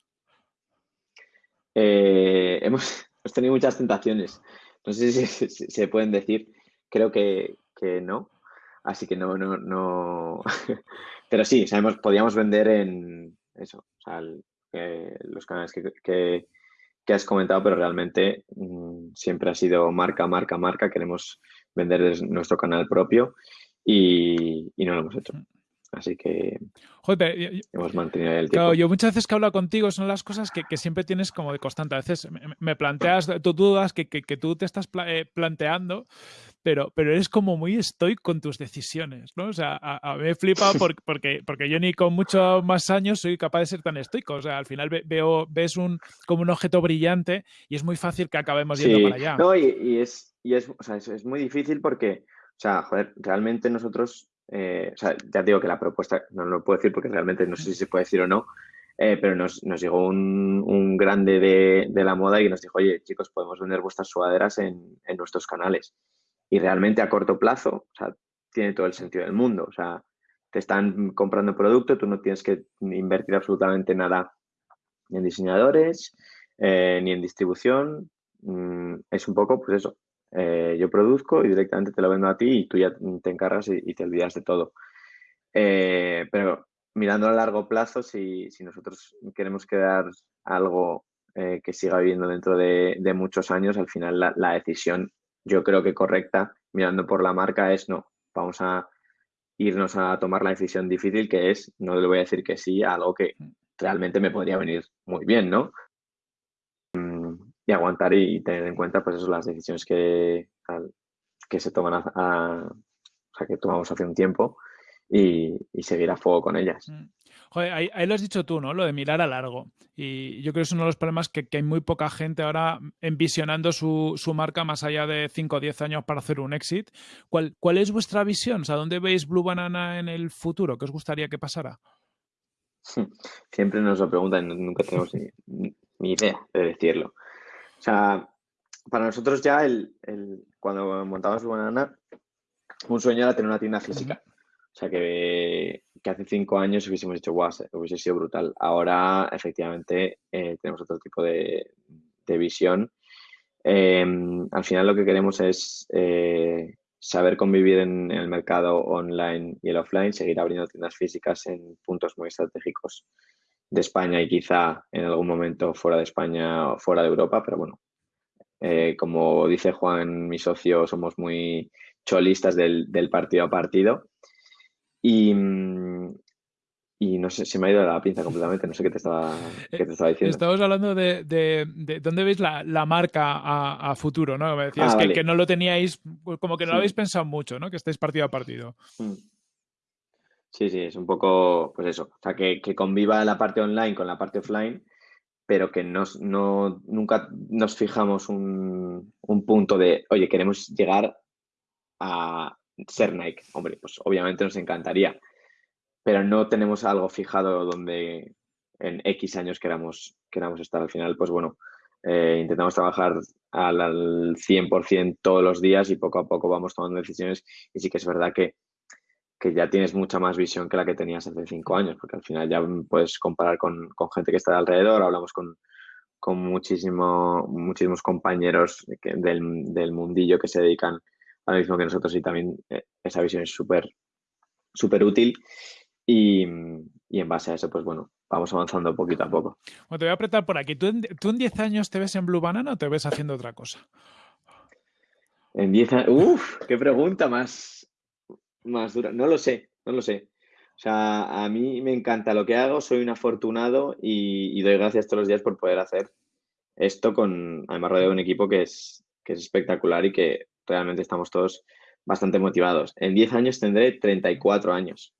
Eh, [LAUGHS] hemos, tenido muchas tentaciones. No sé si, se pueden decir. Creo que, no. Así que no, no, no. [LAUGHS] Pero sí, sabemos, podíamos vender en eso. O sea, los canales que, has comentado, pero realmente mm, siempre ha sido marca, marca, marca. Queremos vender nuestro canal propio y, no lo hemos hecho. Así que hemos mantenido el tiempo. yo muchas veces que hablo contigo son las cosas que, siempre tienes como de constante. A veces me, planteas tus dudas que, tú te estás eh, planteando, pero, pero eres como muy estoico con tus decisiones, ¿no? O sea, a, mí me flipa [LAUGHS] porque, porque, yo ni con muchos más años soy capaz de ser tan estoico. O sea, al final veo, ves un, como un objeto brillante y es muy fácil que acabemos yendo para allá. No, y, es, y es, o sea, es, muy difícil porque, o sea, joder, realmente nosotros, eh, o sea, ya digo que la propuesta, no, lo puedo decir porque realmente no sé si se puede decir o no, Eh, pero nos, llegó un, grande de, la moda y nos dijo, oye, chicos, podemos vender vuestras sudaderas en, nuestros canales. Y realmente a corto plazo, o sea, tiene todo el sentido del mundo. O sea, te están comprando producto, tú no tienes que invertir absolutamente nada ni en diseñadores, eh, ni en distribución. Mm, es un poco, pues eso, eh, yo produzco y directamente te lo vendo a ti y tú ya te encargas y, te olvidas de todo. Eh, pero mirando a largo plazo, si, nosotros queremos crear algo que siga viviendo dentro de, muchos años, al final la, la, decisión yo creo que correcta, mirando por la marca, es no, vamos a irnos a tomar la decisión difícil que es, no le voy a decir que sí a algo que realmente me podría venir muy bien, ¿no? Y aguantar y tener en cuenta, pues eso, las decisiones que, que se toman a, o sea, que tomamos hace un tiempo y, seguir a fuego con ellas. Mm. Joder, ahí, lo has dicho tú, ¿no? Lo de mirar a largo. Y yo creo que es uno de los problemas que, hay muy poca gente ahora envisionando su, marca más allá de 5 o 10 años para hacer un exit. ¿Cuál, ¿Cuál es vuestra visión? O sea, ¿dónde veis Blue Banana en el futuro? ¿Qué os gustaría que pasara? [LAUGHS] Siempre nos lo preguntan, nunca tenemos ni, idea de decirlo. O sea, para nosotros ya el, cuando montamos Blue Banana, un sueño era tener una tienda física. O sea, que, hace cinco años hubiésemos dicho, guau, hubiese sido brutal. Ahora, efectivamente, eh, tenemos otro tipo de, visión. Em, al final lo que queremos es eh, saber convivir en, el mercado online y el offline, seguir abriendo tiendas físicas en puntos muy estratégicos de España y quizá en algún momento fuera de España o fuera de Europa, pero bueno, eh, como dice Juan, mi socio, somos muy cholistas del partido a partido y, y no sé, se me ha ido la pinza completamente, no sé qué te estaba, qué te estaba diciendo. Estamos hablando de, de, dónde veis la, la marca a, a, futuro, ¿no? Me decías ah, que, que, no lo teníais, como que no lo habéis pensado mucho, ¿no? Que estáis partido a partido. Mm. Sí, sí, es un poco, pues eso, o sea, que, que conviva la parte online con la parte offline, pero que nos, no, nunca nos fijamos un, un punto de, oye, queremos llegar a, ser Nike. Hombre, pues obviamente nos encantaría, pero no tenemos algo fijado donde en X años queramos, queramos estar. Al final, pues bueno, eh, intentamos trabajar al, al 100% todos los días y poco a poco vamos tomando decisiones. Y sí que es verdad que, que ya tienes mucha más visión que la que tenías hace cinco años, porque al final ya puedes comparar con, con gente que está alrededor, hablamos con, con muchísimo, muchísimos compañeros del, del mundillo que se dedican ahora mismo que nosotros y también eh, esa visión es súper súper útil y, en base a eso, pues bueno, vamos avanzando poquito a poco. Bueno, te voy a apretar por aquí. ¿Tú en, 10 años te ves en Blue Banana o te ves haciendo otra cosa? En 10 años, ¡uf! ¡Qué pregunta más, más dura! No lo sé, no lo sé. O sea, a mí me encanta lo que hago, soy un afortunado y, doy gracias todos los días por poder hacer esto con, además rodeado de un equipo que es, que es espectacular y que realmente estamos todos bastante motivados. En 10 años tendré 34 años.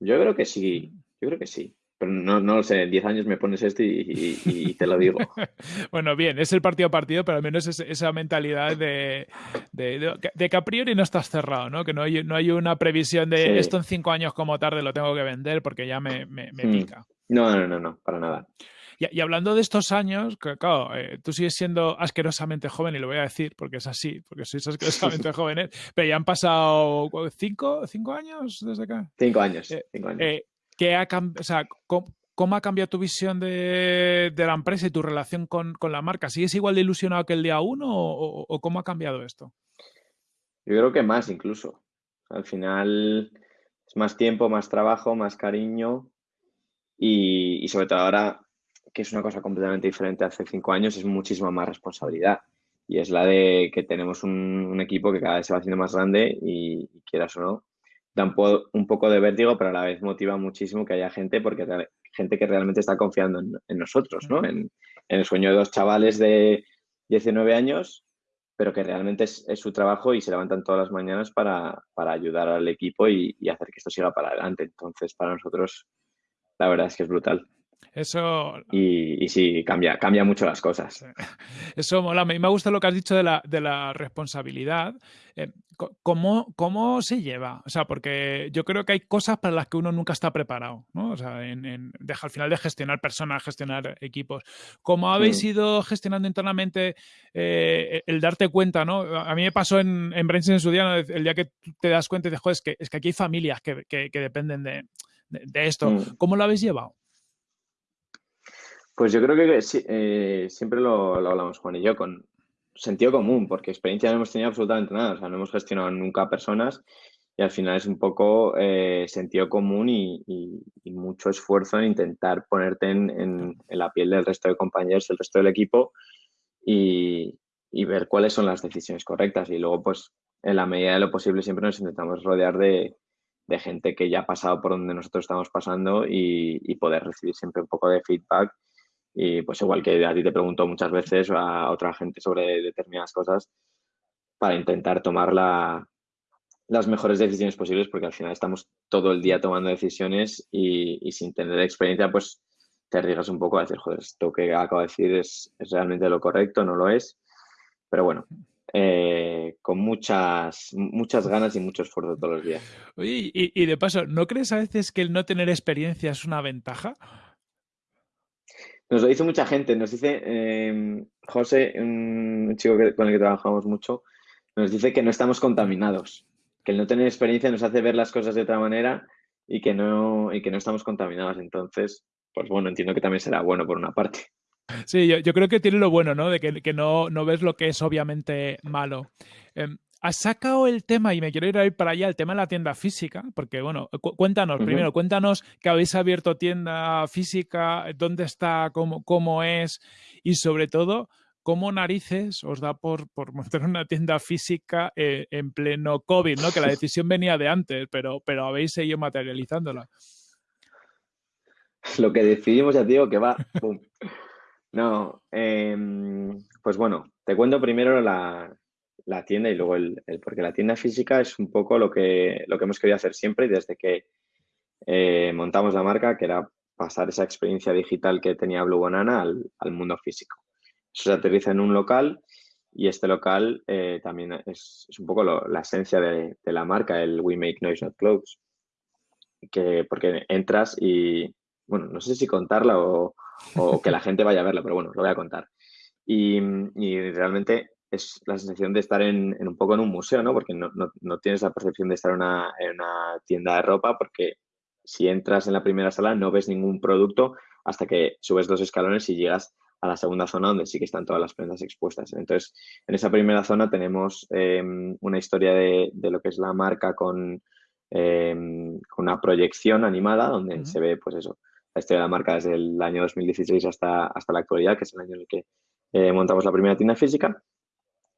Yo creo que sí, yo creo que sí. Pero no, no lo sé, en 10 años me pones esto y, te lo digo. [LAUGHS] bueno, bien, es el partido a partido, pero al menos es esa mentalidad de, de, que a priori no estás cerrado, ¿no? Que no hay, no hay una previsión de esto en 5 años como tarde lo tengo que vender porque ya me, me, hmm. pica. No, no, no, no, para nada. Y, hablando de estos años, claro, eh, tú sigues siendo asquerosamente joven, y lo voy a decir porque es así, porque sois asquerosamente [LAUGHS] jóvenes, pero ya han pasado cinco, cinco años desde acá. Cinco años. Eh, cinco años. Eh, ¿qué ha, o sea, ¿cómo, ha cambiado tu visión de, la empresa y tu relación con, la marca? ¿Sigues igual de ilusionado que el día uno o, cómo ha cambiado esto? Yo creo que más incluso. Al final es más tiempo, más trabajo, más cariño y sobre todo ahora que es una cosa completamente diferente hace cinco años, es muchísima más responsabilidad. Y es la de que tenemos un, equipo que cada vez se va haciendo más grande y, quieras o no, da un, poco de vértigo, pero a la vez motiva muchísimo que haya gente, porque gente que realmente está confiando en, nosotros, ¿no? En, el sueño de dos chavales de 19 años, pero que realmente es, su trabajo y se levantan todas las mañanas para, ayudar al equipo y, y hacer que esto siga para adelante. Entonces, para nosotros, la verdad es que es brutal. Eso. Y, sí, cambia, cambia mucho las cosas. [LAUGHS] Eso mola. Mí me gusta lo que has dicho de la, de la responsabilidad. Eh, ¿cómo, ¿Cómo se lleva? O sea, porque yo creo que hay cosas para las que uno nunca está preparado, ¿no? O sea, en, al final de gestionar personas, gestionar equipos. ¿Cómo habéis mm. ido gestionando internamente eh, el darte cuenta, ¿no? A mí me pasó en, en en su día, el día que te das cuenta y dices, joder, es que, es que aquí hay familias que, que, dependen de, de, esto. Mm. ¿Cómo lo habéis llevado? Pues yo creo que eh, siempre lo, hablamos Juan y yo con sentido común, porque experiencia no hemos tenido absolutamente nada, o sea, no hemos gestionado nunca personas y al final es un poco eh, sentido común y, mucho esfuerzo en intentar ponerte en, la piel del resto de compañeros, del resto del equipo y, ver cuáles son las decisiones correctas. Y luego, pues, en la medida de lo posible, siempre nos intentamos rodear de, gente que ya ha pasado por donde nosotros estamos pasando y poder recibir siempre un poco de feedback y pues igual que a ti te pregunto muchas veces a otra gente sobre determinadas cosas para intentar tomar las mejores decisiones posibles porque al final estamos todo el día tomando decisiones y, sin tener experiencia pues te arriesgas un poco a decir, joder, esto que acabo de decir es, realmente lo correcto, no lo es. Pero bueno, eh, con muchas, muchas ganas y mucho esfuerzo todos los días. Y, y, de paso, ¿no crees a veces que el no tener experiencia es una ventaja? Nos lo dice mucha gente, nos dice em, José, un chico con el que trabajamos mucho, nos dice que no estamos contaminados, que el no tener experiencia nos hace ver las cosas de otra manera y que no, y que no estamos contaminados. Entonces, pues bueno, entiendo que también será bueno por una parte. Sí, yo, creo que tiene lo bueno, ¿no? De que, no, no, ves lo que es obviamente malo. Em, Has sacado el tema, y me quiero ir a ir para allá, el tema de la tienda física, porque bueno, cuéntanos, primero, cuéntanos que habéis abierto tienda física, dónde está, cómo, cómo es, y sobre todo, cómo narices os da por, por montar una tienda física eh, en pleno COVID, ¿no? Que la decisión venía de antes, pero, pero habéis seguido materializándola. Lo que decidimos, ya digo, que va. No, em, pues bueno, te cuento primero la, la tienda y luego el, porque la tienda física es un poco lo que, lo que hemos querido hacer siempre desde que eh, montamos la marca, que era pasar esa experiencia digital que tenía Blue Banana al, mundo físico. Eso se aterriza en un local y este local eh, también es, un poco la esencia de, la marca, el We Make Noise Not Clothes, que porque entras y, bueno, no sé si contarla o, que la gente vaya a verla, pero bueno, lo voy a contar. Y realmente es la sensación de estar en, un poco en un museo, ¿no? Porque no, tienes la percepción de estar en una, tienda de ropa, porque si entras en la primera sala no ves ningún producto hasta que subes dos escalones y llegas a la segunda zona donde sí que están todas las prendas expuestas. Entonces, en esa primera zona tenemos em, una historia de, lo que es la marca con, em, una proyección animada donde se ve, pues eso, la historia de la marca desde el año 2016 hasta, hasta la actualidad, que es el año en el que eh, montamos la primera tienda física.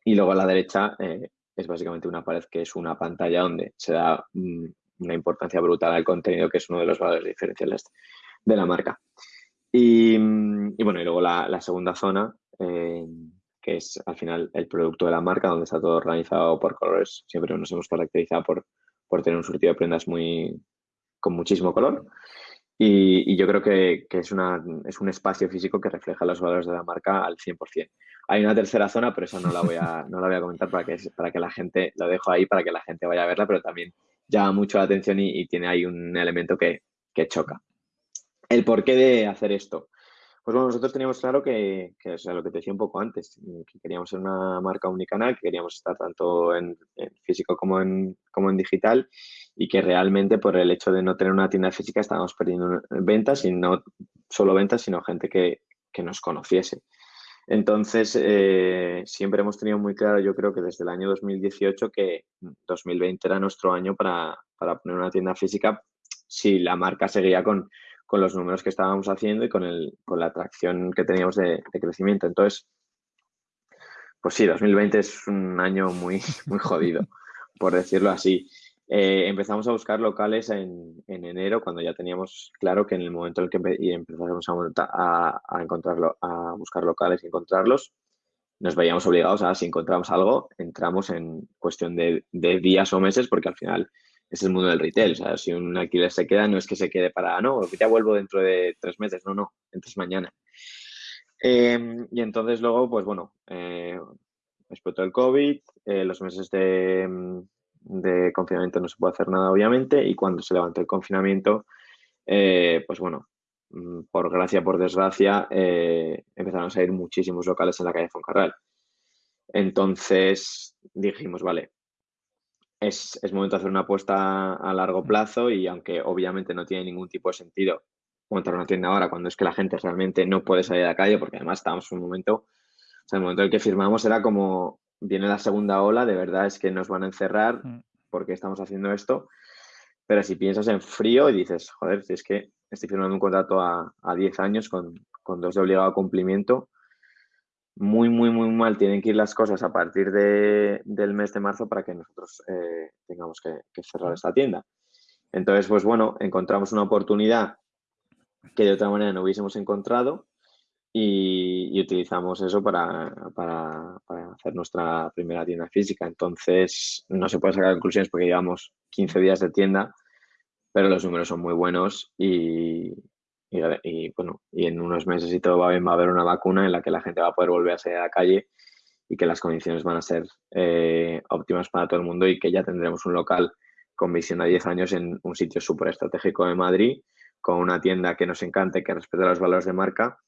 Y luego a la derecha eh, es básicamente una pared que es una pantalla donde se da mm, una importancia brutal al contenido, que es uno de los valores diferenciales de la marca. Y, mm, bueno, y luego la, segunda zona, eh, que es al final el producto de la marca, donde está todo organizado por colores. Siempre nos hemos caracterizado por, por tener un surtido de prendas muy con muchísimo color. Y, yo creo que, es, un espacio físico que refleja los valores de la marca al 100%. Hay una tercera zona, pero esa no la voy a, no la voy a comentar para que, para que la gente, lo dejo ahí para que la gente vaya a verla, pero también llama mucho la atención y, tiene ahí un elemento que, que, choca. El porqué de hacer esto. Pues bueno, nosotros teníamos claro que, o sea, lo que te decía un poco antes, que queríamos ser una marca unicanal, que queríamos estar tanto en, físico como en, como en digital y que realmente por el hecho de no tener una tienda física estábamos perdiendo ventas y no solo ventas, sino gente que, que nos conociese. Entonces, eh, siempre hemos tenido muy claro, yo creo que desde el año 2018, que 2020 era nuestro año para, para poner una tienda física si la marca seguía con, con los números que estábamos haciendo y con, el, con la atracción que teníamos de, crecimiento. Entonces, pues sí, 2020 es un año muy, [LAUGHS] muy jodido, por decirlo así. Eh, empezamos a buscar locales en, en, enero, cuando ya teníamos claro que en el momento en el que empezamos a, a, encontrarlo, a buscar locales y encontrarlos, nos veíamos obligados a, si encontramos algo, entramos en cuestión de, de días o meses, porque al final es el mundo del retail. O sea, si un alquiler se queda, no es que se quede para, no, ya vuelvo dentro de tres meses, no, no, entonces mañana. Em, y entonces luego, pues bueno, eh, explotó el COVID, eh, los meses de, de, confinamiento no se puede hacer nada, obviamente, y cuando se levantó el confinamiento, eh, pues bueno, mm, por gracia, por desgracia, empezaron a salir muchísimos locales en la calle Foncarral. Entonces dijimos, vale, es, momento de hacer una apuesta a largo plazo y aunque obviamente no tiene ningún tipo de sentido montar una tienda ahora cuando es que la gente realmente no puede salir a la calle porque además estábamos en un momento, o sea, el momento en el que firmamos era como viene la segunda ola, de verdad es que nos van a encerrar mm. porque estamos haciendo esto, pero si piensas en frío y dices, joder, si es que estoy firmando un contrato a, a 10 años con, con dos de obligado cumplimiento, muy, muy, muy mal tienen que ir las cosas a partir de, del mes de marzo para que nosotros eh, tengamos que, cerrar esta tienda. Entonces, pues bueno, encontramos una oportunidad que de otra manera no hubiésemos encontrado y, utilizamos eso para, para, hacer nuestra primera tienda física. Entonces, no se puede sacar conclusiones porque llevamos 15 días de tienda, pero los números son muy buenos y, y, bueno, y en unos meses y todo va bien, va a haber una vacuna en la que la gente va a poder volver a salir a la calle y que las condiciones van a ser eh, óptimas para todo el mundo y que ya tendremos un local con visión a 10 años en un sitio súper estratégico de Madrid, con una tienda que nos encante, que respete los valores de marca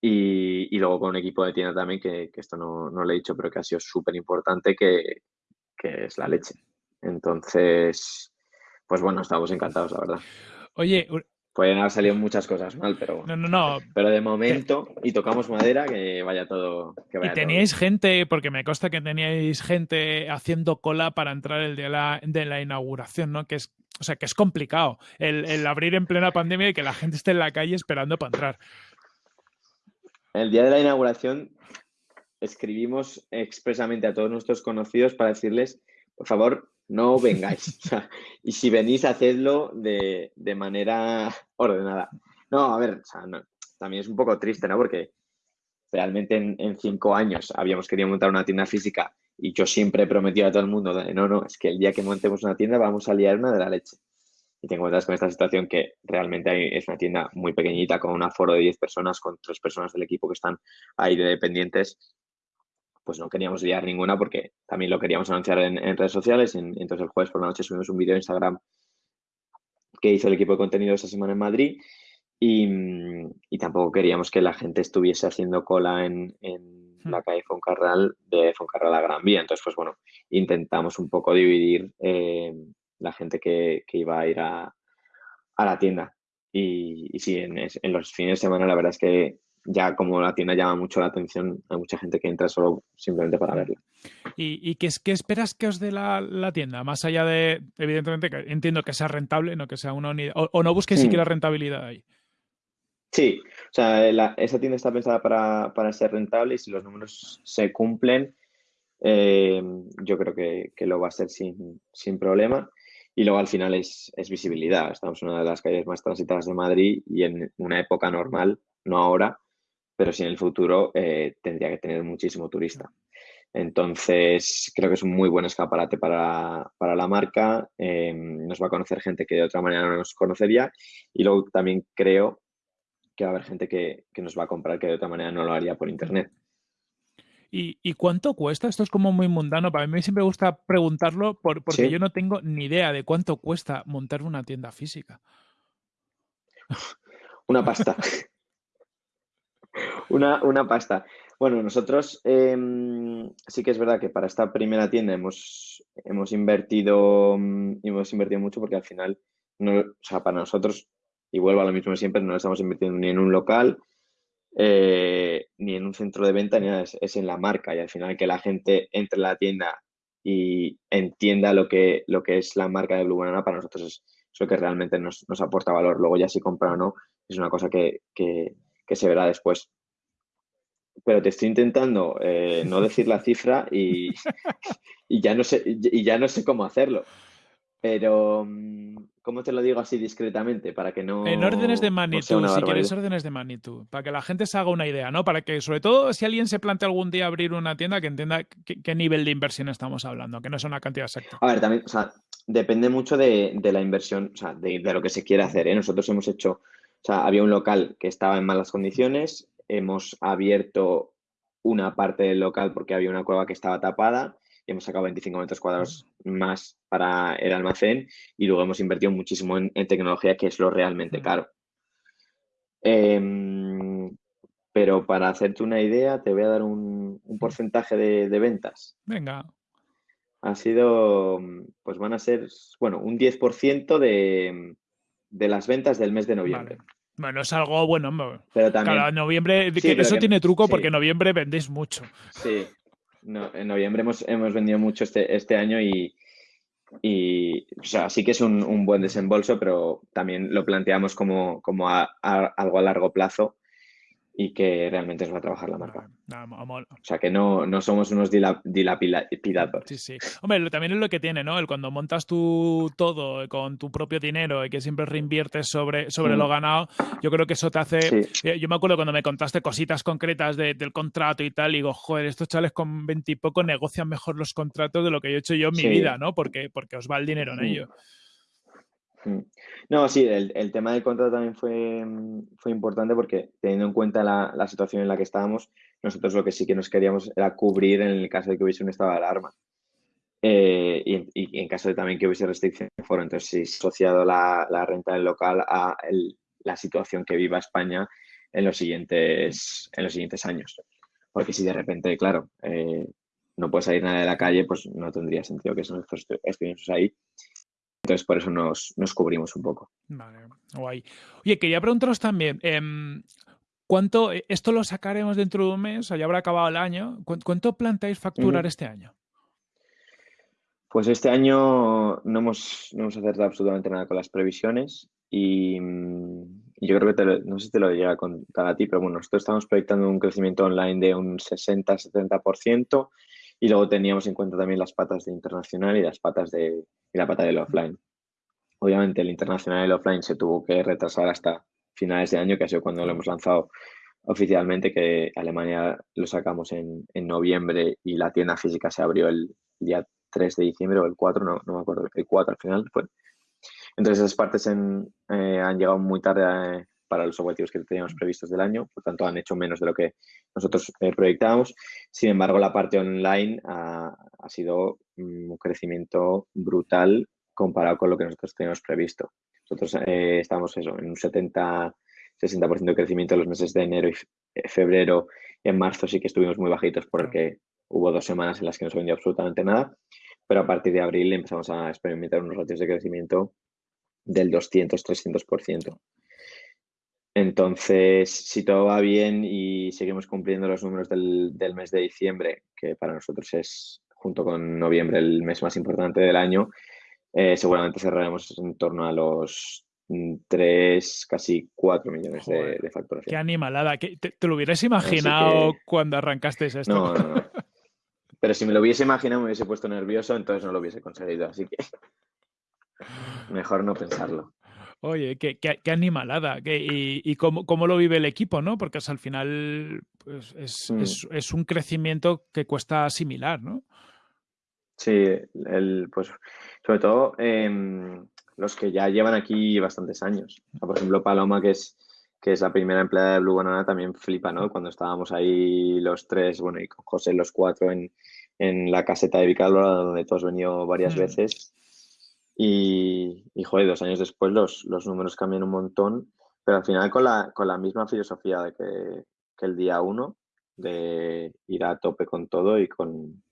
y, y luego con un equipo de tienda también, que, que esto no, no le he dicho, pero que ha sido súper importante, que, que es la leche. Entonces, pues bueno, estamos encantados, la verdad. Oye, Pueden haber salido muchas cosas mal, pero. No, no, no. Pero de momento, y tocamos madera, que vaya todo. Que y teníais gente, porque me consta que teníais gente haciendo cola para entrar el día de la, de la inauguración, ¿no? Que es, o sea, que es complicado el, el, abrir en plena pandemia y que la gente esté en la calle esperando para entrar. El día de la inauguración escribimos expresamente a todos nuestros conocidos para decirles, por favor, no vengáis. [LAUGHS] y si venís, hacedlo de, de manera ordenada. No, a ver, también es un poco triste, ¿no? Porque realmente en, cinco años habíamos querido montar una tienda física y yo siempre he prometido a todo el mundo, no, no, es que el día que montemos una tienda vamos a liar una de la leche. Y tengo encuentras con esta situación que realmente es una tienda muy pequeñita con un aforo de 10 personas, con tres personas del equipo que están ahí de dependientes pues no queríamos liar ninguna porque también lo queríamos anunciar en, redes sociales. entonces el jueves por la noche subimos un vídeo en Instagram que hizo el equipo de contenido esa semana en Madrid y, tampoco queríamos que la gente estuviese haciendo cola en, hmm. la calle Foncarral de Foncarral a Gran Vía. Entonces, pues bueno, intentamos un poco dividir eh, la gente que, iba a ir a, la tienda. Y, sí, en, en, los fines de semana la verdad es que ya como la tienda llama mucho la atención, hay mucha gente que entra solo simplemente para verla. ¿Y, qué, qué, esperas que os dé la, tienda? Más allá de, evidentemente, que entiendo que sea rentable, no que sea una unidad, o, no busques mm. siquiera rentabilidad ahí. Sí, o sea, esa tienda está pensada para, ser rentable y si los números se cumplen, eh, yo creo que, lo va a ser sin, sin problema. Y luego al final es, es, visibilidad. Estamos en una de las calles más transitadas de Madrid y en una época normal, no ahora, pero sí en el futuro eh, tendría que tener muchísimo turista. Entonces, creo que es un muy buen escaparate para, la marca. Em, nos va a conocer gente que de otra manera no nos conocería. Y luego también creo que va a haber gente que, nos va a comprar que de otra manera no lo haría por internet. ¿Y, cuánto cuesta? Esto es como muy mundano. Para mí siempre me gusta preguntarlo porque yo no tengo ni idea de cuánto cuesta montar una tienda física. Una pasta. [LAUGHS] una, una pasta. Bueno, nosotros em, sí que es verdad que para esta primera tienda hemos, hemos invertido mm, hemos invertido mucho porque al final, no, o sea, para nosotros, y vuelvo a lo mismo siempre, no estamos invirtiendo ni en un local, eh, ni en un centro de venta, ni nada, es, en la marca. Y al final que la gente entre a la tienda y entienda lo que, lo que es la marca de Blue Banana, para nosotros es, lo que realmente nos, nos, aporta valor. Luego ya si compra o no, es una cosa que, que se verá después. Pero te estoy intentando eh, no decir la cifra y, y, ya no sé, y ya no sé cómo hacerlo. Pero, mm, ¿cómo te lo digo así discretamente? Para que no. En órdenes de magnitud, si quieres órdenes de magnitud, para que la gente se haga una idea, ¿no? Para que, sobre todo, si alguien se plantea algún día abrir una tienda, que entienda qué, nivel de inversión estamos hablando, que no es una cantidad exacta. A ver, también, o sea, depende mucho de, la inversión, o sea, de, lo que se quiere hacer. ¿eh? Nosotros hemos hecho, o sea, había un local que estaba en malas condiciones, hemos abierto una parte del local porque había una cueva que estaba tapada y hemos sacado 25 metros cuadrados más para el almacén y luego hemos invertido muchísimo en, tecnología, que es lo realmente caro. Em, pero para hacerte una idea, te voy a dar un, porcentaje de, ventas. Venga. Ha sido, pues van a ser, bueno, un 10% de, de las ventas del mes de noviembre. Bueno, es algo bueno. Pero también. noviembre, eso tiene truco porque en noviembre vendéis mucho. Sí, en noviembre hemos, hemos vendido mucho este, este año y, y o sea, sí que es un, buen desembolso, pero también lo planteamos como, como algo a largo plazo y que realmente os va a trabajar la marca. o sea, que no, no somos unos dilapidados. Sí, sí. Hombre, también es lo que tiene, ¿no? El cuando montas tú todo con tu propio dinero y que siempre reinviertes sobre, sobre lo mm. ganado, yo creo que eso te hace... Eh, yo me acuerdo cuando me contaste cositas concretas del contrato y tal, y digo, joder, estos chavales con veintipoco negocian mejor los contratos de lo que yo he hecho yo en mi vida, ¿no? Porque, porque os va el dinero en mm. ello. Mm. No, sí, el, tema del contrato también fue, fue importante porque teniendo en cuenta la, situación en la que estábamos, nosotros lo que sí que nos queríamos era cubrir en el caso de que hubiese un estado de alarma. Eh, y, en caso de también que hubiese restricción de foro. Entonces, sí, asociado la, renta del local a la situación que viva España en los siguientes, en los siguientes años. Porque si de repente, claro, eh, no puede salir nada de la calle, pues no tendría sentido que nosotros estuviéramos ahí. Entonces, por eso nos, cubrimos un poco. Vale, guay. Oye, quería preguntaros también, em, ¿cuánto, eh, esto lo sacaremos dentro de un mes, o ya habrá acabado el año, ¿cuánto planteáis facturar este año? Pues este año no hemos, no hemos acertado absolutamente nada con las previsiones y, yo creo que no sé si te lo llega a contar a ti, pero bueno, nosotros estamos proyectando un crecimiento online de un 60-70% y luego teníamos en cuenta también las patas de internacional y las patas de la pata del offline. Obviamente el internacional y el offline se tuvo que retrasar hasta finales de año, que ha sido cuando lo hemos lanzado oficialmente, que Alemania lo sacamos en, noviembre y la tienda física se abrió el día 3 de diciembre o el 4, no, no me acuerdo, el 4 al final fue. Entonces esas partes eh, han llegado muy tarde eh, para los objetivos que teníamos previstos del año, por tanto han hecho menos de lo que nosotros eh, proyectábamos. Sin embargo, la parte online ha, sido un crecimiento brutal comparado con lo que nosotros teníamos previsto. Nosotros eh, estamos en un 70, 60% de crecimiento en los meses de enero y febrero. En marzo sí que estuvimos muy bajitos porque hubo dos semanas en las que no se vendió absolutamente nada, pero a partir de abril empezamos a experimentar unos ratios de crecimiento del 200-300%. Entonces, si todo va bien y seguimos cumpliendo los números del, mes de diciembre, que para nosotros es, junto con noviembre, el mes más importante del año, eh, seguramente cerraremos en torno a los 3, casi 4 millones de, facturación. Qué animalada. ¿Te, lo hubieras imaginado cuando arrancaste esto? No, no, no. [LAUGHS] Pero si me lo hubiese imaginado, me hubiese puesto nervioso, entonces no lo hubiese conseguido. Así que mejor no pensarlo. Oye, qué, qué, animalada. y, y cómo, cómo, lo vive el equipo, ¿no? Porque al final pues, es, mm. es, es, un crecimiento que cuesta asimilar, ¿no? Sí, el, pues sobre todo em, los que ya llevan aquí bastantes años. por ejemplo, Paloma, que es, que es la primera empleada de Blue Banana, también flipa, ¿no? Cuando estábamos ahí los tres, bueno, y con José los cuatro en, en la caseta de Vicálvora, donde todos hemos venido varias mm. veces y, y, dos años después los, los, números cambian un montón, pero al final con la, con la misma filosofía de que, que, el día uno, de ir a tope con todo y con,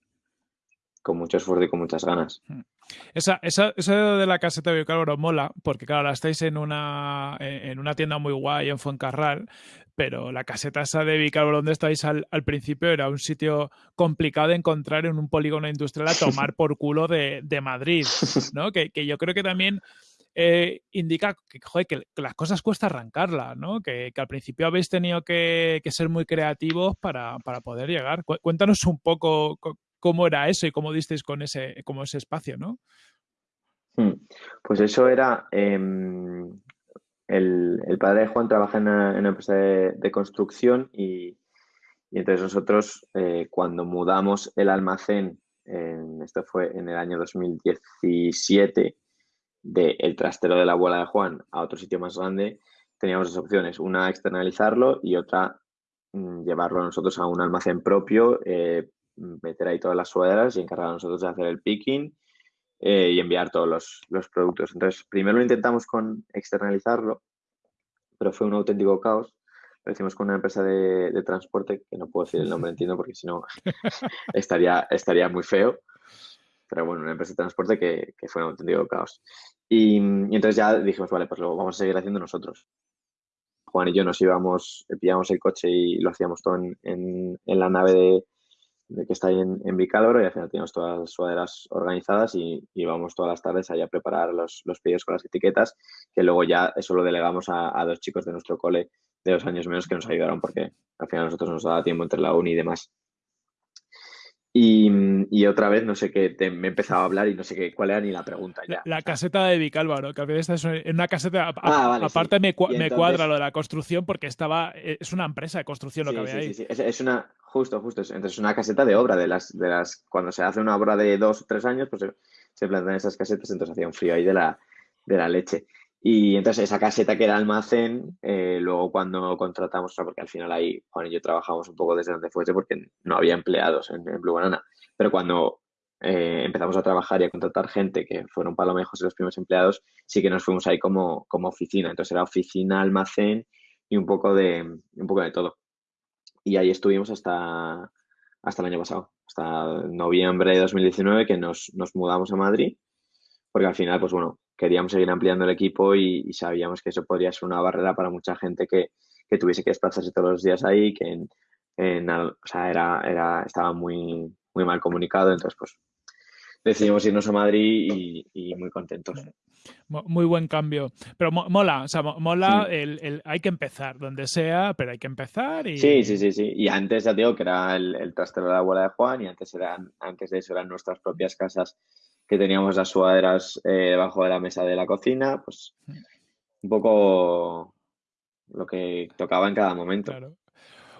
con mucho esfuerzo y con muchas ganas. Mm. Esa, esa, esa de la caseta de Biocálvaro mola, porque claro, la estáis en una, en una tienda muy guay en Fuencarral, pero la caseta esa de Vicálvaro donde estáis al, principio era un sitio complicado de encontrar en un polígono industrial a tomar [LAUGHS] por culo de, Madrid, ¿no? Que, yo creo que también eh, indica que, que, las cosas cuesta arrancarlas, ¿no? Que, al principio habéis tenido que, ser muy creativos para, poder llegar. Cuéntanos un poco cómo era eso y cómo disteis con ese, como ese espacio, ¿no? Hmm. Pues eso era, em, el, padre de Juan trabaja en una, empresa de, construcción y, entonces nosotros eh, cuando mudamos el almacén esto fue en el año 2017, del el trastero de la abuela de Juan a otro sitio más grande, teníamos dos opciones. Una, externalizarlo y otra, mm, llevarlo nosotros a un almacén propio, eh, meter ahí todas las sudaderas y encargar a nosotros de hacer el picking eh, y enviar todos los, los, productos. Entonces, primero lo intentamos con externalizarlo, pero fue un auténtico caos. Lo hicimos con una empresa de, transporte, que no puedo decir el nombre, [LAUGHS] entiendo, porque si no [LAUGHS] estaría, estaría muy feo. Pero bueno, una empresa de transporte que, que fue un auténtico caos. Y, entonces ya dijimos, vale, pues lo vamos a seguir haciendo nosotros. Juan y yo nos íbamos, pillamos el coche y lo hacíamos todo en, en, la nave de, que está ahí en, en y al final teníamos todas las sudaderas organizadas y íbamos todas las tardes allá a preparar los, los pedidos con las etiquetas, que luego ya eso lo delegamos a, a, dos chicos de nuestro cole de dos años menos que nos ayudaron porque al final nosotros nos daba tiempo entre la uni y demás. Y, otra vez, no sé qué, me he empezado a hablar y no sé qué, cuál era ni la pregunta ya. La, caseta de Vicálvaro, que a veces en una caseta, ah, aparte me, cuadra lo de la construcción porque estaba, es una empresa de construcción lo que había ahí. Sí, es, es, una, justo, justo, entonces es una caseta de obra, de las, de las, cuando se hace una obra de dos o tres años, pues se, se plantan esas casetas, entonces hacía un frío ahí de la, de la leche. Y entonces esa caseta que era almacén, eh, luego cuando contratamos, porque al final ahí Juan y yo trabajamos un poco desde donde fuese porque no había empleados en, Blue Banana, pero cuando eh, empezamos a trabajar y a contratar gente, que fueron Palomejos los primeros empleados, sí que nos fuimos ahí como, como oficina. Entonces era oficina, almacén y un poco de, un poco de todo. Y ahí estuvimos hasta, hasta el año pasado, hasta noviembre de 2019 que nos, nos mudamos a Madrid, porque al final, pues bueno, queríamos seguir ampliando el equipo y, sabíamos que eso podría ser una barrera para mucha gente que, tuviese que desplazarse todos los días ahí, que en, o sea, era, era, estaba muy, muy mal comunicado, entonces pues decidimos irnos a Madrid y, muy contentos. Muy buen cambio. Pero mola, o sea, mola, el, hay que empezar, donde sea, pero hay que empezar y... Sí, sí, sí, sí. Y antes ya digo que era el, el trastero de la abuela de Juan y antes, eran, antes de eso eran nuestras propias casas que teníamos las sudaderas eh, debajo de la mesa de la cocina, pues un poco lo que tocaba en cada momento.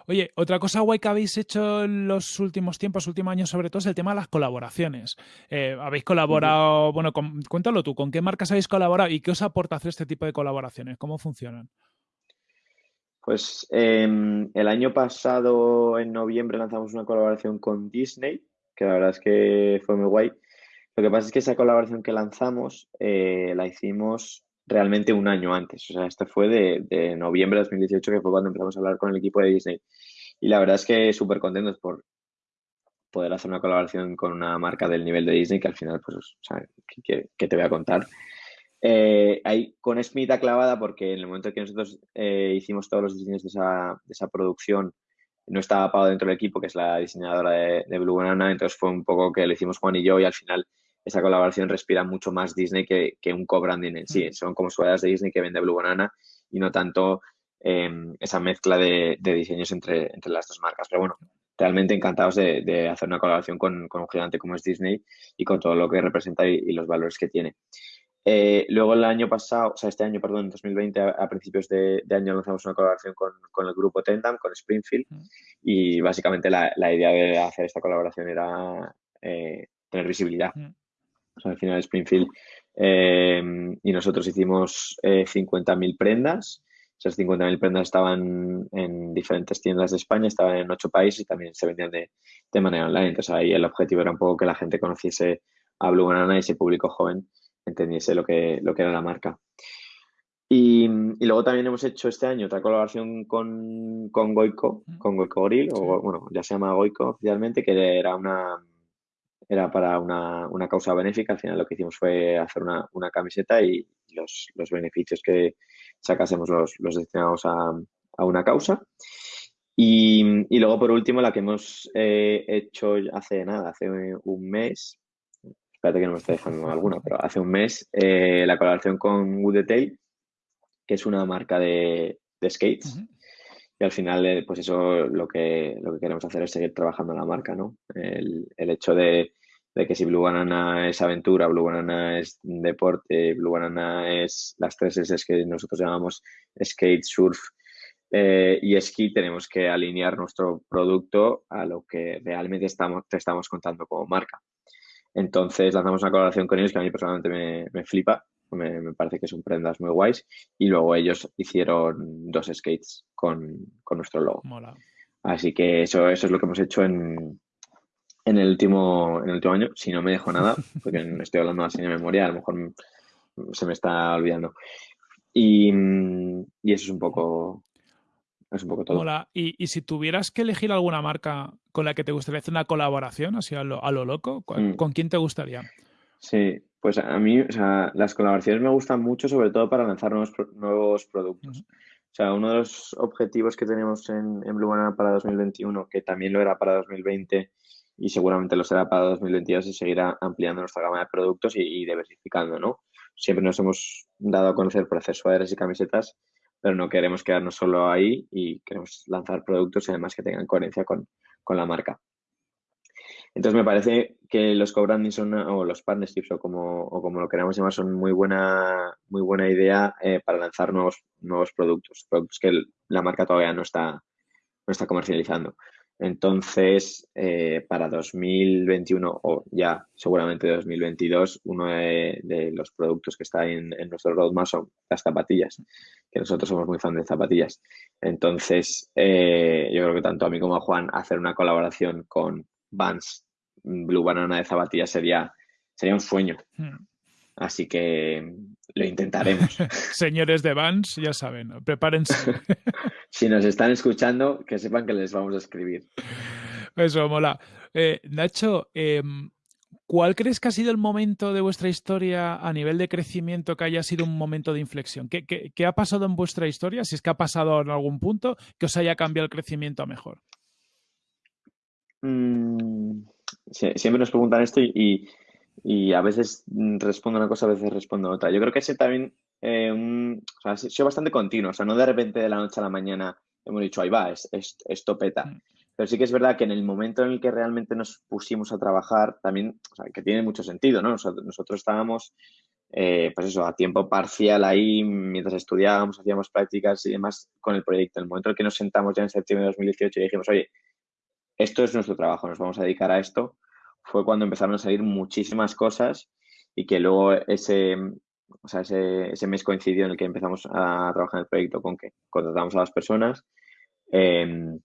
Oye, otra cosa guay que habéis hecho en los últimos tiempos, últimos años sobre todo, es el tema de las colaboraciones. Eh, habéis colaborado, bueno, cuéntalo tú, ¿con qué marcas habéis colaborado y qué os aporta hacer este tipo de colaboraciones? ¿Cómo funcionan? Pues em, el año pasado, en noviembre, lanzamos una colaboración con Disney, que la verdad es que fue muy guay. Lo que pasa es que esa colaboración que lanzamos eh, la hicimos realmente un año antes. O sea, esto fue de, noviembre de 2018, que fue cuando empezamos a hablar con el equipo de Disney. Y la verdad es que súper contentos por poder hacer una colaboración con una marca del nivel de Disney, que al final, pues, o sea, ¿qué, te voy a contar? Eh, ahí con Smith clavada porque en el momento en que nosotros eh, hicimos todos los diseños de esa, de esa producción, no estaba Pau dentro del equipo, que es la diseñadora de, de Blue Banana, entonces fue un poco que lo hicimos Juan y yo y al final esa colaboración respira mucho más Disney que, un co-branding en sí. Mm. Son como sudaderas de Disney que vende Blue Banana y no tanto em, esa mezcla de, diseños entre, entre, las dos marcas. Pero bueno, realmente encantados de, hacer una colaboración con, un gigante como es Disney y con todo lo que representa y, los valores que tiene. Eh, luego el año pasado, o sea, este año, perdón, en 2020, a, principios de, año lanzamos una colaboración con, el grupo Tendam, con Springfield, mm. y básicamente la, idea de hacer esta colaboración era eh, tener visibilidad. Mm al final Springfield eh, y nosotros hicimos 50.000 eh, prendas. Esas 50.000 prendas estaban en diferentes tiendas de España, estaban en ocho países y también se vendían de, manera online. Entonces ahí el objetivo era un poco que la gente conociese a Blue Banana y ese público joven entendiese lo que, lo que era la marca. Y, luego también hemos hecho este año otra colaboración con, con Goico, con Goico Grill, o bueno, ya se llama Goico oficialmente, que era una, era para una, una, causa benéfica. Al final lo que hicimos fue hacer una, una camiseta y los, los, beneficios que sacásemos los, los destinamos a, a, una causa. Y, y, luego, por último, la que hemos eh, hecho hace nada, hace un mes, espérate que no me estoy dejando alguna, pero hace un mes, eh, la colaboración con Wood Detail, que es una marca de, de skates. Y al final, eh, pues eso lo que, lo que queremos hacer es seguir trabajando en la marca, ¿no? El, el hecho de, de que si Blue Banana es aventura, Blue Banana es deporte, Blue Banana es las tres S que nosotros llamamos skate, surf eh, y esquí tenemos que alinear nuestro producto a lo que realmente estamos, te estamos contando como marca. Entonces lanzamos una colaboración con ellos que a mí personalmente me, me flipa, me, parece que son prendas muy guays. Y luego ellos hicieron dos skates con, con nuestro logo. Así que eso, eso es lo que hemos hecho en, en, el último, en el último año. Si no me dejo nada, [LAUGHS] porque estoy hablando así de memoria, a lo mejor se me está olvidando. Y, y eso es un poco es un poco todo. Y, si tuvieras que elegir alguna marca con la que te gustaría hacer una colaboración, así a lo, a lo loco, mm. ¿con quién te gustaría? Sí, pues a mí, o sea, las colaboraciones me gustan mucho, sobre todo para lanzar nuevos, nuevos productos. O sea, uno de los objetivos que tenemos en, en Blue Banana para 2021, que también lo era para 2020 y seguramente lo será para 2022, es seguir ampliando nuestra gama de productos y, y diversificando, ¿no? Siempre nos hemos dado a conocer por suéteres y camisetas pero no queremos quedarnos solo ahí y queremos lanzar productos además que tengan coherencia con, la marca. Entonces me parece que los co-branding o los partnerships o como, o como lo queramos llamar, son muy buena, muy buena idea eh, para lanzar nuevos, nuevos productos, productos que la marca todavía no está, no está comercializando. Entonces, eh, para 2021 o ya seguramente 2022, uno de, los productos que está en, nuestro roadmap son las zapatillas, que nosotros somos muy fan de zapatillas. Entonces, eh, yo creo que tanto a mí como a Juan hacer una colaboración con Vans Blue Banana de zapatillas sería, sería un sueño. Hmm. Así que lo intentaremos. [LAUGHS] Señores de Vans, ya saben, prepárense. [LAUGHS] si nos están escuchando, que sepan que les vamos a escribir. Eso, mola. Eh, Nacho, em, ¿cuál crees que ha sido el momento de vuestra historia a nivel de crecimiento que haya sido un momento de inflexión? ¿Qué, ha pasado en vuestra historia? Si es que ha pasado en algún punto que os haya cambiado el crecimiento a mejor. Mm, siempre nos preguntan esto y, y a veces respondo una cosa, a veces respondo otra. Yo creo que ese también eh, o sea, ha sido bastante continuo, o sea, no de repente de la noche a la mañana hemos dicho, ahí va, es, esto peta. Mm. Pero sí que es verdad que en el momento en el que realmente nos pusimos a trabajar, también, o sea, que tiene mucho sentido, ¿no? Nosotros, estábamos, eh, pues eso, a tiempo parcial ahí, mientras estudiábamos, hacíamos prácticas y demás con el proyecto. En el momento en el que nos sentamos ya en septiembre de 2018 y dijimos, oye, esto es nuestro trabajo, nos vamos a dedicar a esto, fue cuando empezaron a salir muchísimas cosas y que luego ese, o sea, ese, ese, mes coincidió en el que empezamos a trabajar en el proyecto con que contratamos a las personas, em,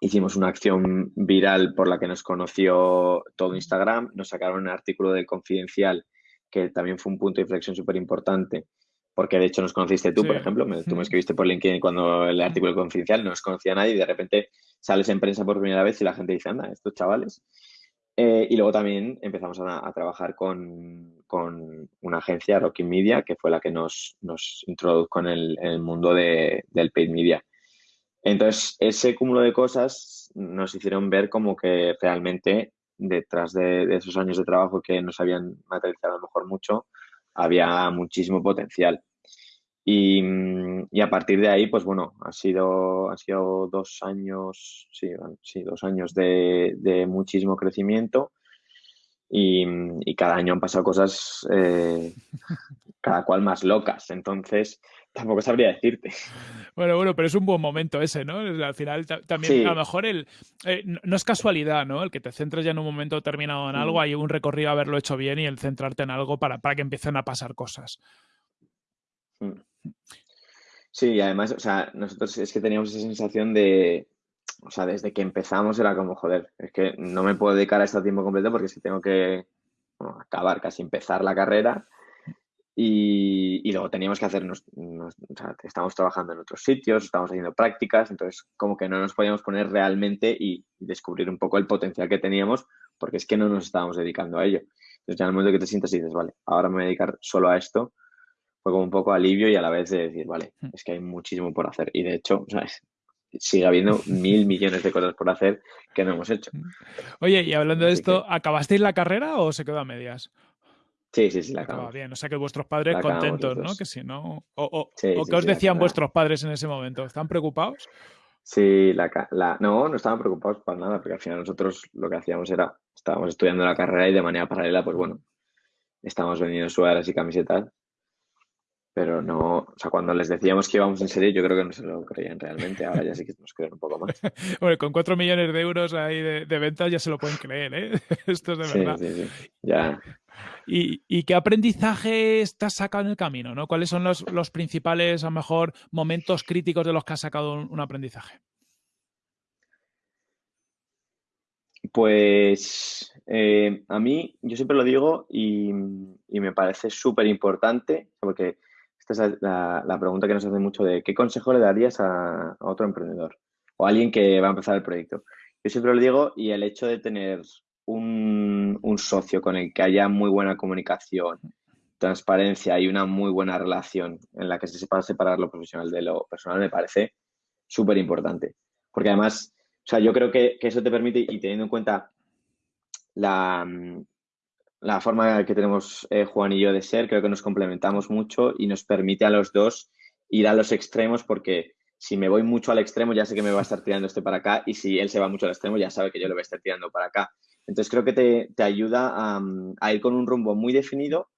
hicimos una acción viral por la que nos conoció todo Instagram, nos sacaron un artículo del Confidencial que también fue un punto de inflexión súper importante, porque de hecho nos conociste tú, por ejemplo, tú me escribiste por LinkedIn cuando el artículo del Confidencial no nos conocía nadie y de repente sales en prensa por primera vez y la gente dice, anda, estos chavales. Eh, y luego también empezamos a, trabajar con, una agencia, Rocky Media, que fue la que nos, nos introdujo en el, mundo del paid media. Entonces, ese cúmulo de cosas nos hicieron ver como que realmente detrás de, de, esos años de trabajo que nos habían materializado a lo mejor mucho, había muchísimo potencial. Mm, y, a partir de ahí, pues bueno, ha sido, ha sido dos años, sí, sí dos años de, muchísimo crecimiento y, cada año han pasado cosas eh, cada cual más locas. Entonces, tampoco sabría decirte. Bueno, bueno, pero es un buen momento ese, ¿no? Al final también a lo mejor el eh, no es casualidad, ¿no? El que te centres ya en un momento determinado en algo, mm. hay un recorrido a haberlo hecho bien y el centrarte en algo para, para que empiecen a pasar cosas. Sí, y además, o sea, nosotros es que teníamos esa sensación de, o sea, desde que empezamos era como, joder, es que no me puedo dedicar a esto tiempo completo porque si tengo que acabar, casi empezar la carrera. Y, luego teníamos que hacer, o sea, estamos trabajando en otros sitios, estamos haciendo prácticas, entonces como que no nos podíamos poner realmente y descubrir un poco el potencial que teníamos, porque es que no nos estábamos dedicando a ello. Entonces ya en el momento que te sientas y dices, vale, ahora me voy a dedicar solo a esto, fue como un poco alivio y a la vez de decir, vale, hmm. es que hay muchísimo por hacer. Y de hecho, ¿sabes? sigue habiendo mil millones de cosas por hacer que no hemos hecho. Hmm. Oye, y hablando de esto, ¿acabasteis la carrera o se quedó a medias? Sí, sí, sí, la acabamos. bien, o sea que vuestros padres contentos, ¿no? Que si no. O, o, ¿qué os decían vuestros padres en ese momento? ¿Están preocupados? Sí, la, la, no, no estaban preocupados para nada, porque al final nosotros lo que hacíamos era, estábamos estudiando la carrera y de manera paralela, pues bueno, estábamos vendiendo sudaderas y camisetas pero no, o sea, cuando les decíamos que íbamos en serio, yo creo que no se lo creían realmente. Ahora ya sí que nos creen un poco más. [LAUGHS] bueno, con cuatro millones de euros ahí de, ventas ya se lo pueden creer, ¿eh? [LAUGHS] Esto es de verdad. Sí, sí, ya. ¿Y, qué aprendizaje estás sacando en el camino? ¿no? ¿Cuáles son los, los, principales, a lo mejor, momentos críticos de los que has sacado un, aprendizaje? Pues eh, a mí, yo siempre lo digo y, y me parece súper importante, porque esta es la, pregunta que nos hace mucho de qué consejo le darías a, otro emprendedor o a alguien que va a empezar el proyecto. Yo siempre lo digo y el hecho de tener un, socio con el que haya muy buena comunicación, transparencia y una muy buena relación en la que se sepa separar lo profesional de lo personal me parece súper importante. Porque además, o sea, yo creo que, que, eso te permite, y teniendo en cuenta la, la forma que tenemos eh, Juan y yo de ser, creo que nos complementamos mucho y nos permite a los dos ir a los extremos porque si me voy mucho al extremo ya sé que me va a estar tirando este para acá y si él se va mucho al extremo ya sabe que yo lo voy a estar tirando para acá. Entonces creo que te, ayuda a, ir con un rumbo muy definido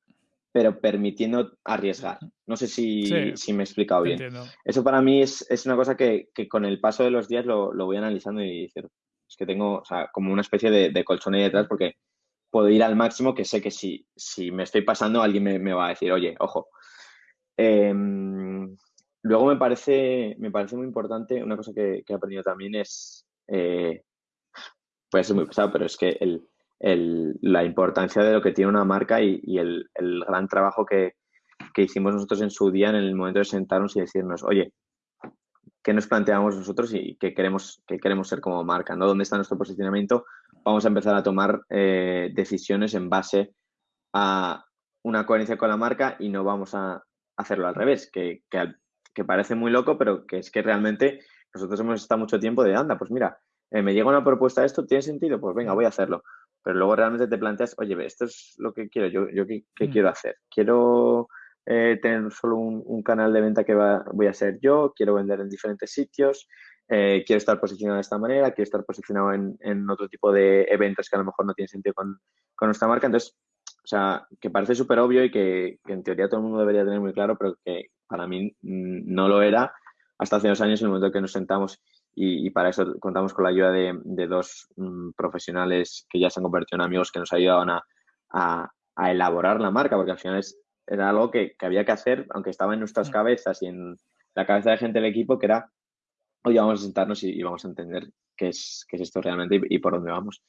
pero permitiendo arriesgar. No sé si, me he explicado bien. Eso para mí es, una cosa que, con el paso de los días lo, voy analizando y decir, es que tengo como una especie de, de colchón ahí detrás porque puedo ir al máximo que sé que si, si me estoy pasando alguien me, va a decir, oye, ojo. Em, luego me parece, me parece muy importante, una cosa que, he aprendido también es, eh, puede ser muy pesado, pero es que la importancia de lo que tiene una marca y, el, gran trabajo que, que, hicimos nosotros en su día en el momento de sentarnos y decirnos, oye, ¿qué nos planteamos nosotros y qué queremos, qué queremos ser como marca? ¿no? ¿Dónde está nuestro posicionamiento? vamos a empezar a tomar eh, decisiones en base a una coherencia con la marca y no vamos a hacerlo al revés, que, parece muy loco, pero que es que realmente nosotros hemos estado mucho tiempo de, anda, pues mira, eh, me llega una propuesta de esto, ¿tiene sentido? Pues venga, voy a hacerlo. Pero luego realmente te planteas, oye, esto es lo que quiero, yo, yo qué, mm. quiero hacer. Quiero eh, tener solo un, canal de venta que voy a ser yo, quiero vender en diferentes sitios, eh, quiero estar posicionado de esta manera, quiero estar posicionado en, otro tipo de eventos que a lo mejor no tienen sentido con, nuestra marca. Entonces, o sea, que parece súper obvio y que, en teoría todo el mundo debería tener muy claro, pero que para mí mm, no lo era hasta hace dos años en el momento en que nos sentamos y, para eso contamos con la ayuda de, dos mm, profesionales que ya se han convertido en amigos que nos ayudaban a, a, elaborar la marca, porque al final es, era algo que, que, había que hacer, aunque estaba en nuestras mm. cabezas y en la cabeza de gente del equipo, que era oye, vamos a sentarnos y, vamos a entender qué es, qué es esto realmente y, por dónde vamos.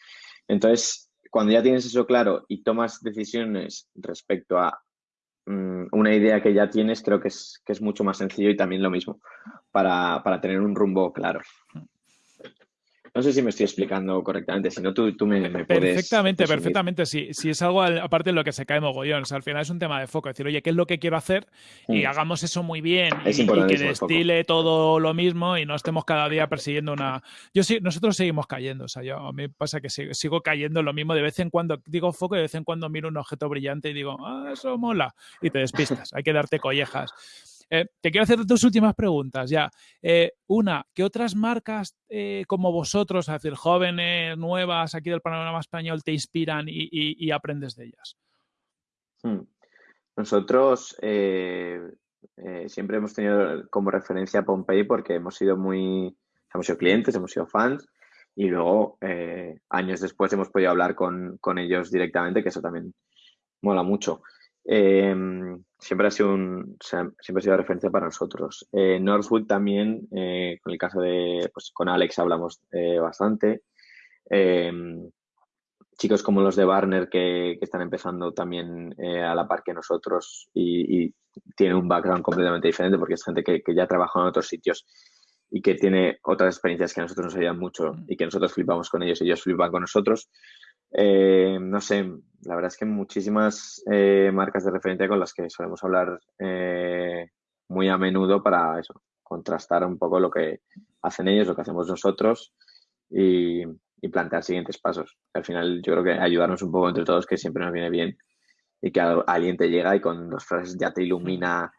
Entonces, cuando ya tienes eso claro y tomas decisiones respecto a mm, una idea que ya tienes, creo que es, que es mucho más sencillo y también lo mismo para, para tener un rumbo claro. No sé si me estoy explicando correctamente, si no tú, tú me, me, puedes... Perfectamente, perfectamente. Si, si es algo aparte de lo que se cae mogollón, o sea, al final es un tema de foco, decir, oye, ¿qué es lo que quiero hacer? Y mm. hagamos eso muy bien y, que destile todo lo mismo y no estemos cada día persiguiendo una... Yo sí, nosotros seguimos cayendo, o sea, yo, a mí pasa que sigo, sigo cayendo lo mismo de vez en cuando, digo foco y de vez en cuando miro un objeto brillante y digo, ah, eso mola, y te despistas, hay que darte collejas. Eh, te quiero hacer dos últimas preguntas ya. Eh, una, ¿qué otras marcas eh, como vosotros, es decir, jóvenes, nuevas, aquí del panorama español, te inspiran y, aprendes de ellas? Hmm. Nosotros siempre hemos tenido como referencia a Pompey porque hemos sido muy, hemos sido clientes, hemos sido fans y luego años después hemos podido hablar con, con ellos directamente, que eso también mola mucho. Em, siempre ha sido un, siempre ha sido referencia para nosotros. Eh, Northwood también, eh, con el caso de, pues con Alex hablamos eh, bastante. Em, chicos como los de Barner que, están empezando también a la par que nosotros y, y, tienen un background completamente diferente porque es gente que, que ya trabaja en otros sitios y que tiene otras experiencias que a nosotros nos ayudan mucho y que nosotros flipamos con ellos y ellos flipan con nosotros. Eh, no sé, la verdad es que muchísimas eh, marcas de referencia con las que solemos hablar eh, muy a menudo para eso, contrastar un poco lo que hacen ellos, lo que hacemos nosotros y, plantear siguientes pasos. Al final yo creo que ayudarnos un poco entre todos, que siempre nos viene bien y que alguien te llega y con dos frases ya te ilumina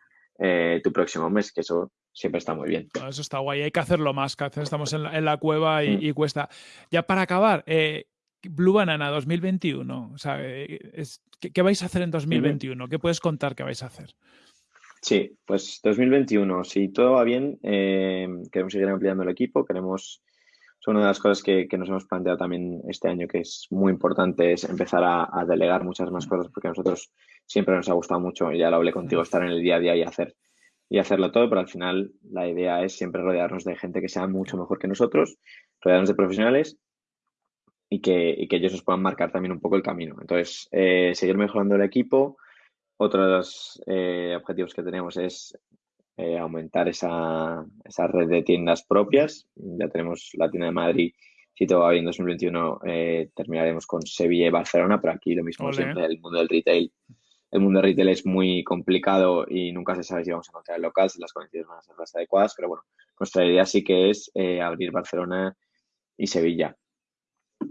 tu próximo mes, que eso siempre está muy bien. eso está guay, hay que hacerlo más, que estamos en la, cueva y, mm. y, cuesta. Ya para acabar, eh, Blue Banana 2021. O sea, eh, ¿qué, vais a hacer en 2021? ¿Qué puedes contar que vais a hacer? Sí, pues 2021, si todo va bien, eh, queremos seguir ampliando el equipo, queremos, es una de las cosas que, nos hemos planteado también este año que es muy importante, es empezar a, delegar muchas más cosas porque a nosotros siempre nos ha gustado mucho, y ya lo hablé contigo, estar en el día a día y hacer y hacerlo todo, pero al final la idea es siempre rodearnos de gente que sea mucho mejor que nosotros, rodearnos de profesionales y que, y que ellos nos puedan marcar también un poco el camino. Entonces, eh, seguir mejorando el equipo. Otro de los eh, objetivos que tenemos es eh, aumentar esa, esa, red de tiendas propias. Ya tenemos la tienda de Madrid. Si todo va bien, en 2021 terminaremos con Sevilla y Barcelona, pero aquí lo mismo siempre, el mundo del retail. El mundo del retail es muy complicado y nunca se sabe si vamos a encontrar el local, si las condiciones van a ser las adecuadas, pero bueno, nuestra idea sí que es abrir Barcelona y Sevilla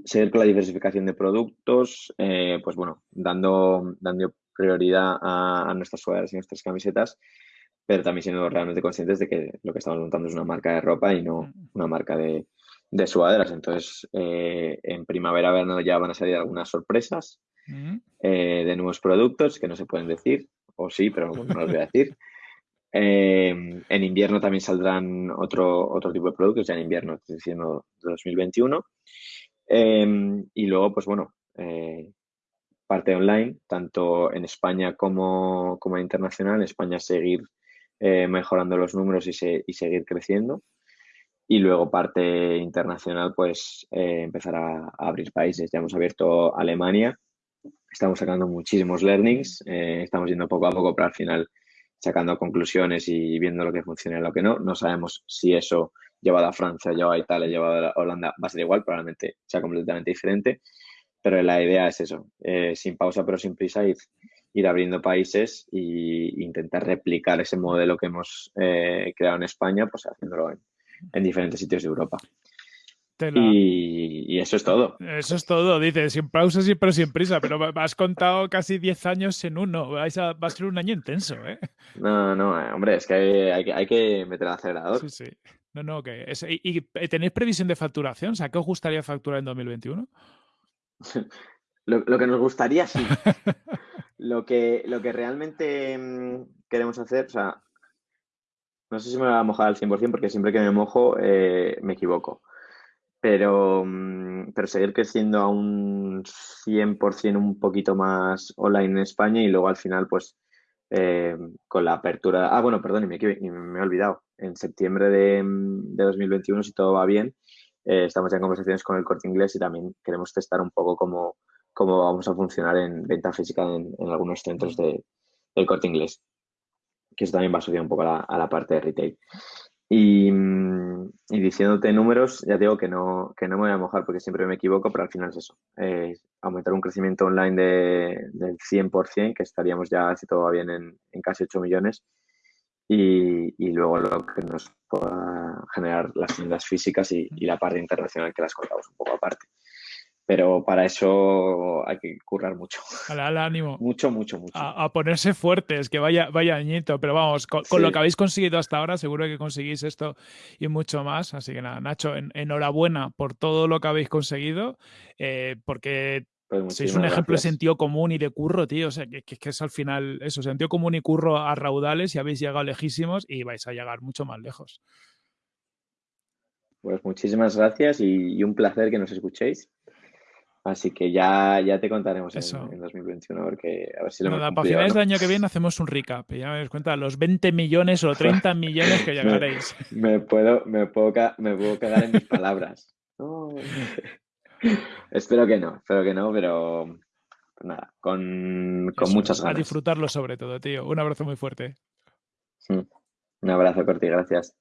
seguir con la diversificación de productos, eh, pues bueno, dando, dando prioridad a, nuestras sudaderas y nuestras camisetas, pero también siendo realmente conscientes de que lo que estamos montando es una marca de ropa y no una marca de, de sudaderas. Entonces, eh, en primavera, verano ya van a salir algunas sorpresas eh, de nuevos productos que no se pueden decir, o sí, pero no los voy a decir. [LAUGHS] en invierno también saldrán otro, otro tipo de productos, ya en invierno, estoy diciendo 2021. Em, y luego, pues bueno, eh, parte online, tanto en España como, como en internacional. En España seguir eh, mejorando los números y, seguir creciendo. Y luego parte internacional, pues eh, empezar a, abrir países. Ya hemos abierto Alemania, estamos sacando muchísimos learnings, estamos yendo poco a poco, pero al final sacando conclusiones y viendo lo que funciona y lo que no. No sabemos si eso llevado a Francia, llevado a Italia, llevado a Holanda, va a ser igual, probablemente sea completamente diferente, pero la idea es eso, eh, sin pausa pero sin prisa, ir, ir abriendo países e intentar replicar ese modelo que hemos eh, creado en España, pues haciéndolo en, diferentes sitios de Europa. Y, eso es todo. Eso es todo, dice, sin pausas pero sin prisa, pero has contado casi 10 años en uno, va a ser un año intenso, ¿eh? No, no, hombre, es que hay, hay, hay que meter el acelerador. Sí, sí. No, no, que ¿y, tenéis previsión de facturación? O sea, ¿qué os gustaría facturar en 2021? [LAUGHS] lo, que nos gustaría, sí. lo, que, lo que realmente mm, queremos hacer, o sea, no sé si me voy a mojar al 100% porque siempre que me mojo eh, me equivoco. Pero, mm, pero seguir creciendo a un 100% un poquito más online en España y luego al final, pues, eh, con la apertura. Ah, bueno, perdón, me, me, he olvidado. En septiembre de, 2021, si todo va bien, eh, estamos en conversaciones con el corte inglés y también queremos testar un poco cómo, cómo vamos a funcionar en venta física en, algunos centros de, del corte inglés, que eso también va a subir un poco a la parte de retail. Y, diciéndote números, ya digo que no, que no me voy a mojar porque siempre me equivoco, pero al final es eso. aumentar un crecimiento online de, del 100%, que estaríamos ya, si todo va bien, en, en casi 8 millones. Y, y, luego lo que nos pueda generar las tiendas físicas y, y la parte internacional que las contamos un poco aparte pero para eso hay que currar mucho. Al, ánimo. mucho, mucho, mucho. A, ponerse fuertes, que vaya, vaya añito. Pero vamos, con, lo que habéis conseguido hasta ahora, seguro que conseguís esto y mucho más. Así que nada, Nacho, enhorabuena por todo lo que habéis conseguido, eh, porque pues sois un ejemplo de sentido común y de curro, tío. O sea, que, que, es al final eso, sentido común y curro a raudales y habéis llegado lejísimos y vais a llegar mucho más lejos. Pues muchísimas gracias y un placer que nos escuchéis. Así que ya, ya te contaremos en, 2021 porque a ver si lo Nada, Para finales del año que viene hacemos un recap. Y ya me das cuenta los 20 millones o 30 [LAUGHS] millones que llegaréis. me, puedo, me, puedo, me puedo quedar en mis palabras. [LAUGHS] [LAUGHS] espero que no, espero que no, pero nada, con, con muchas ganas. A disfrutarlo sobre todo, tío. Un abrazo muy fuerte. Un abrazo, Corti, gracias.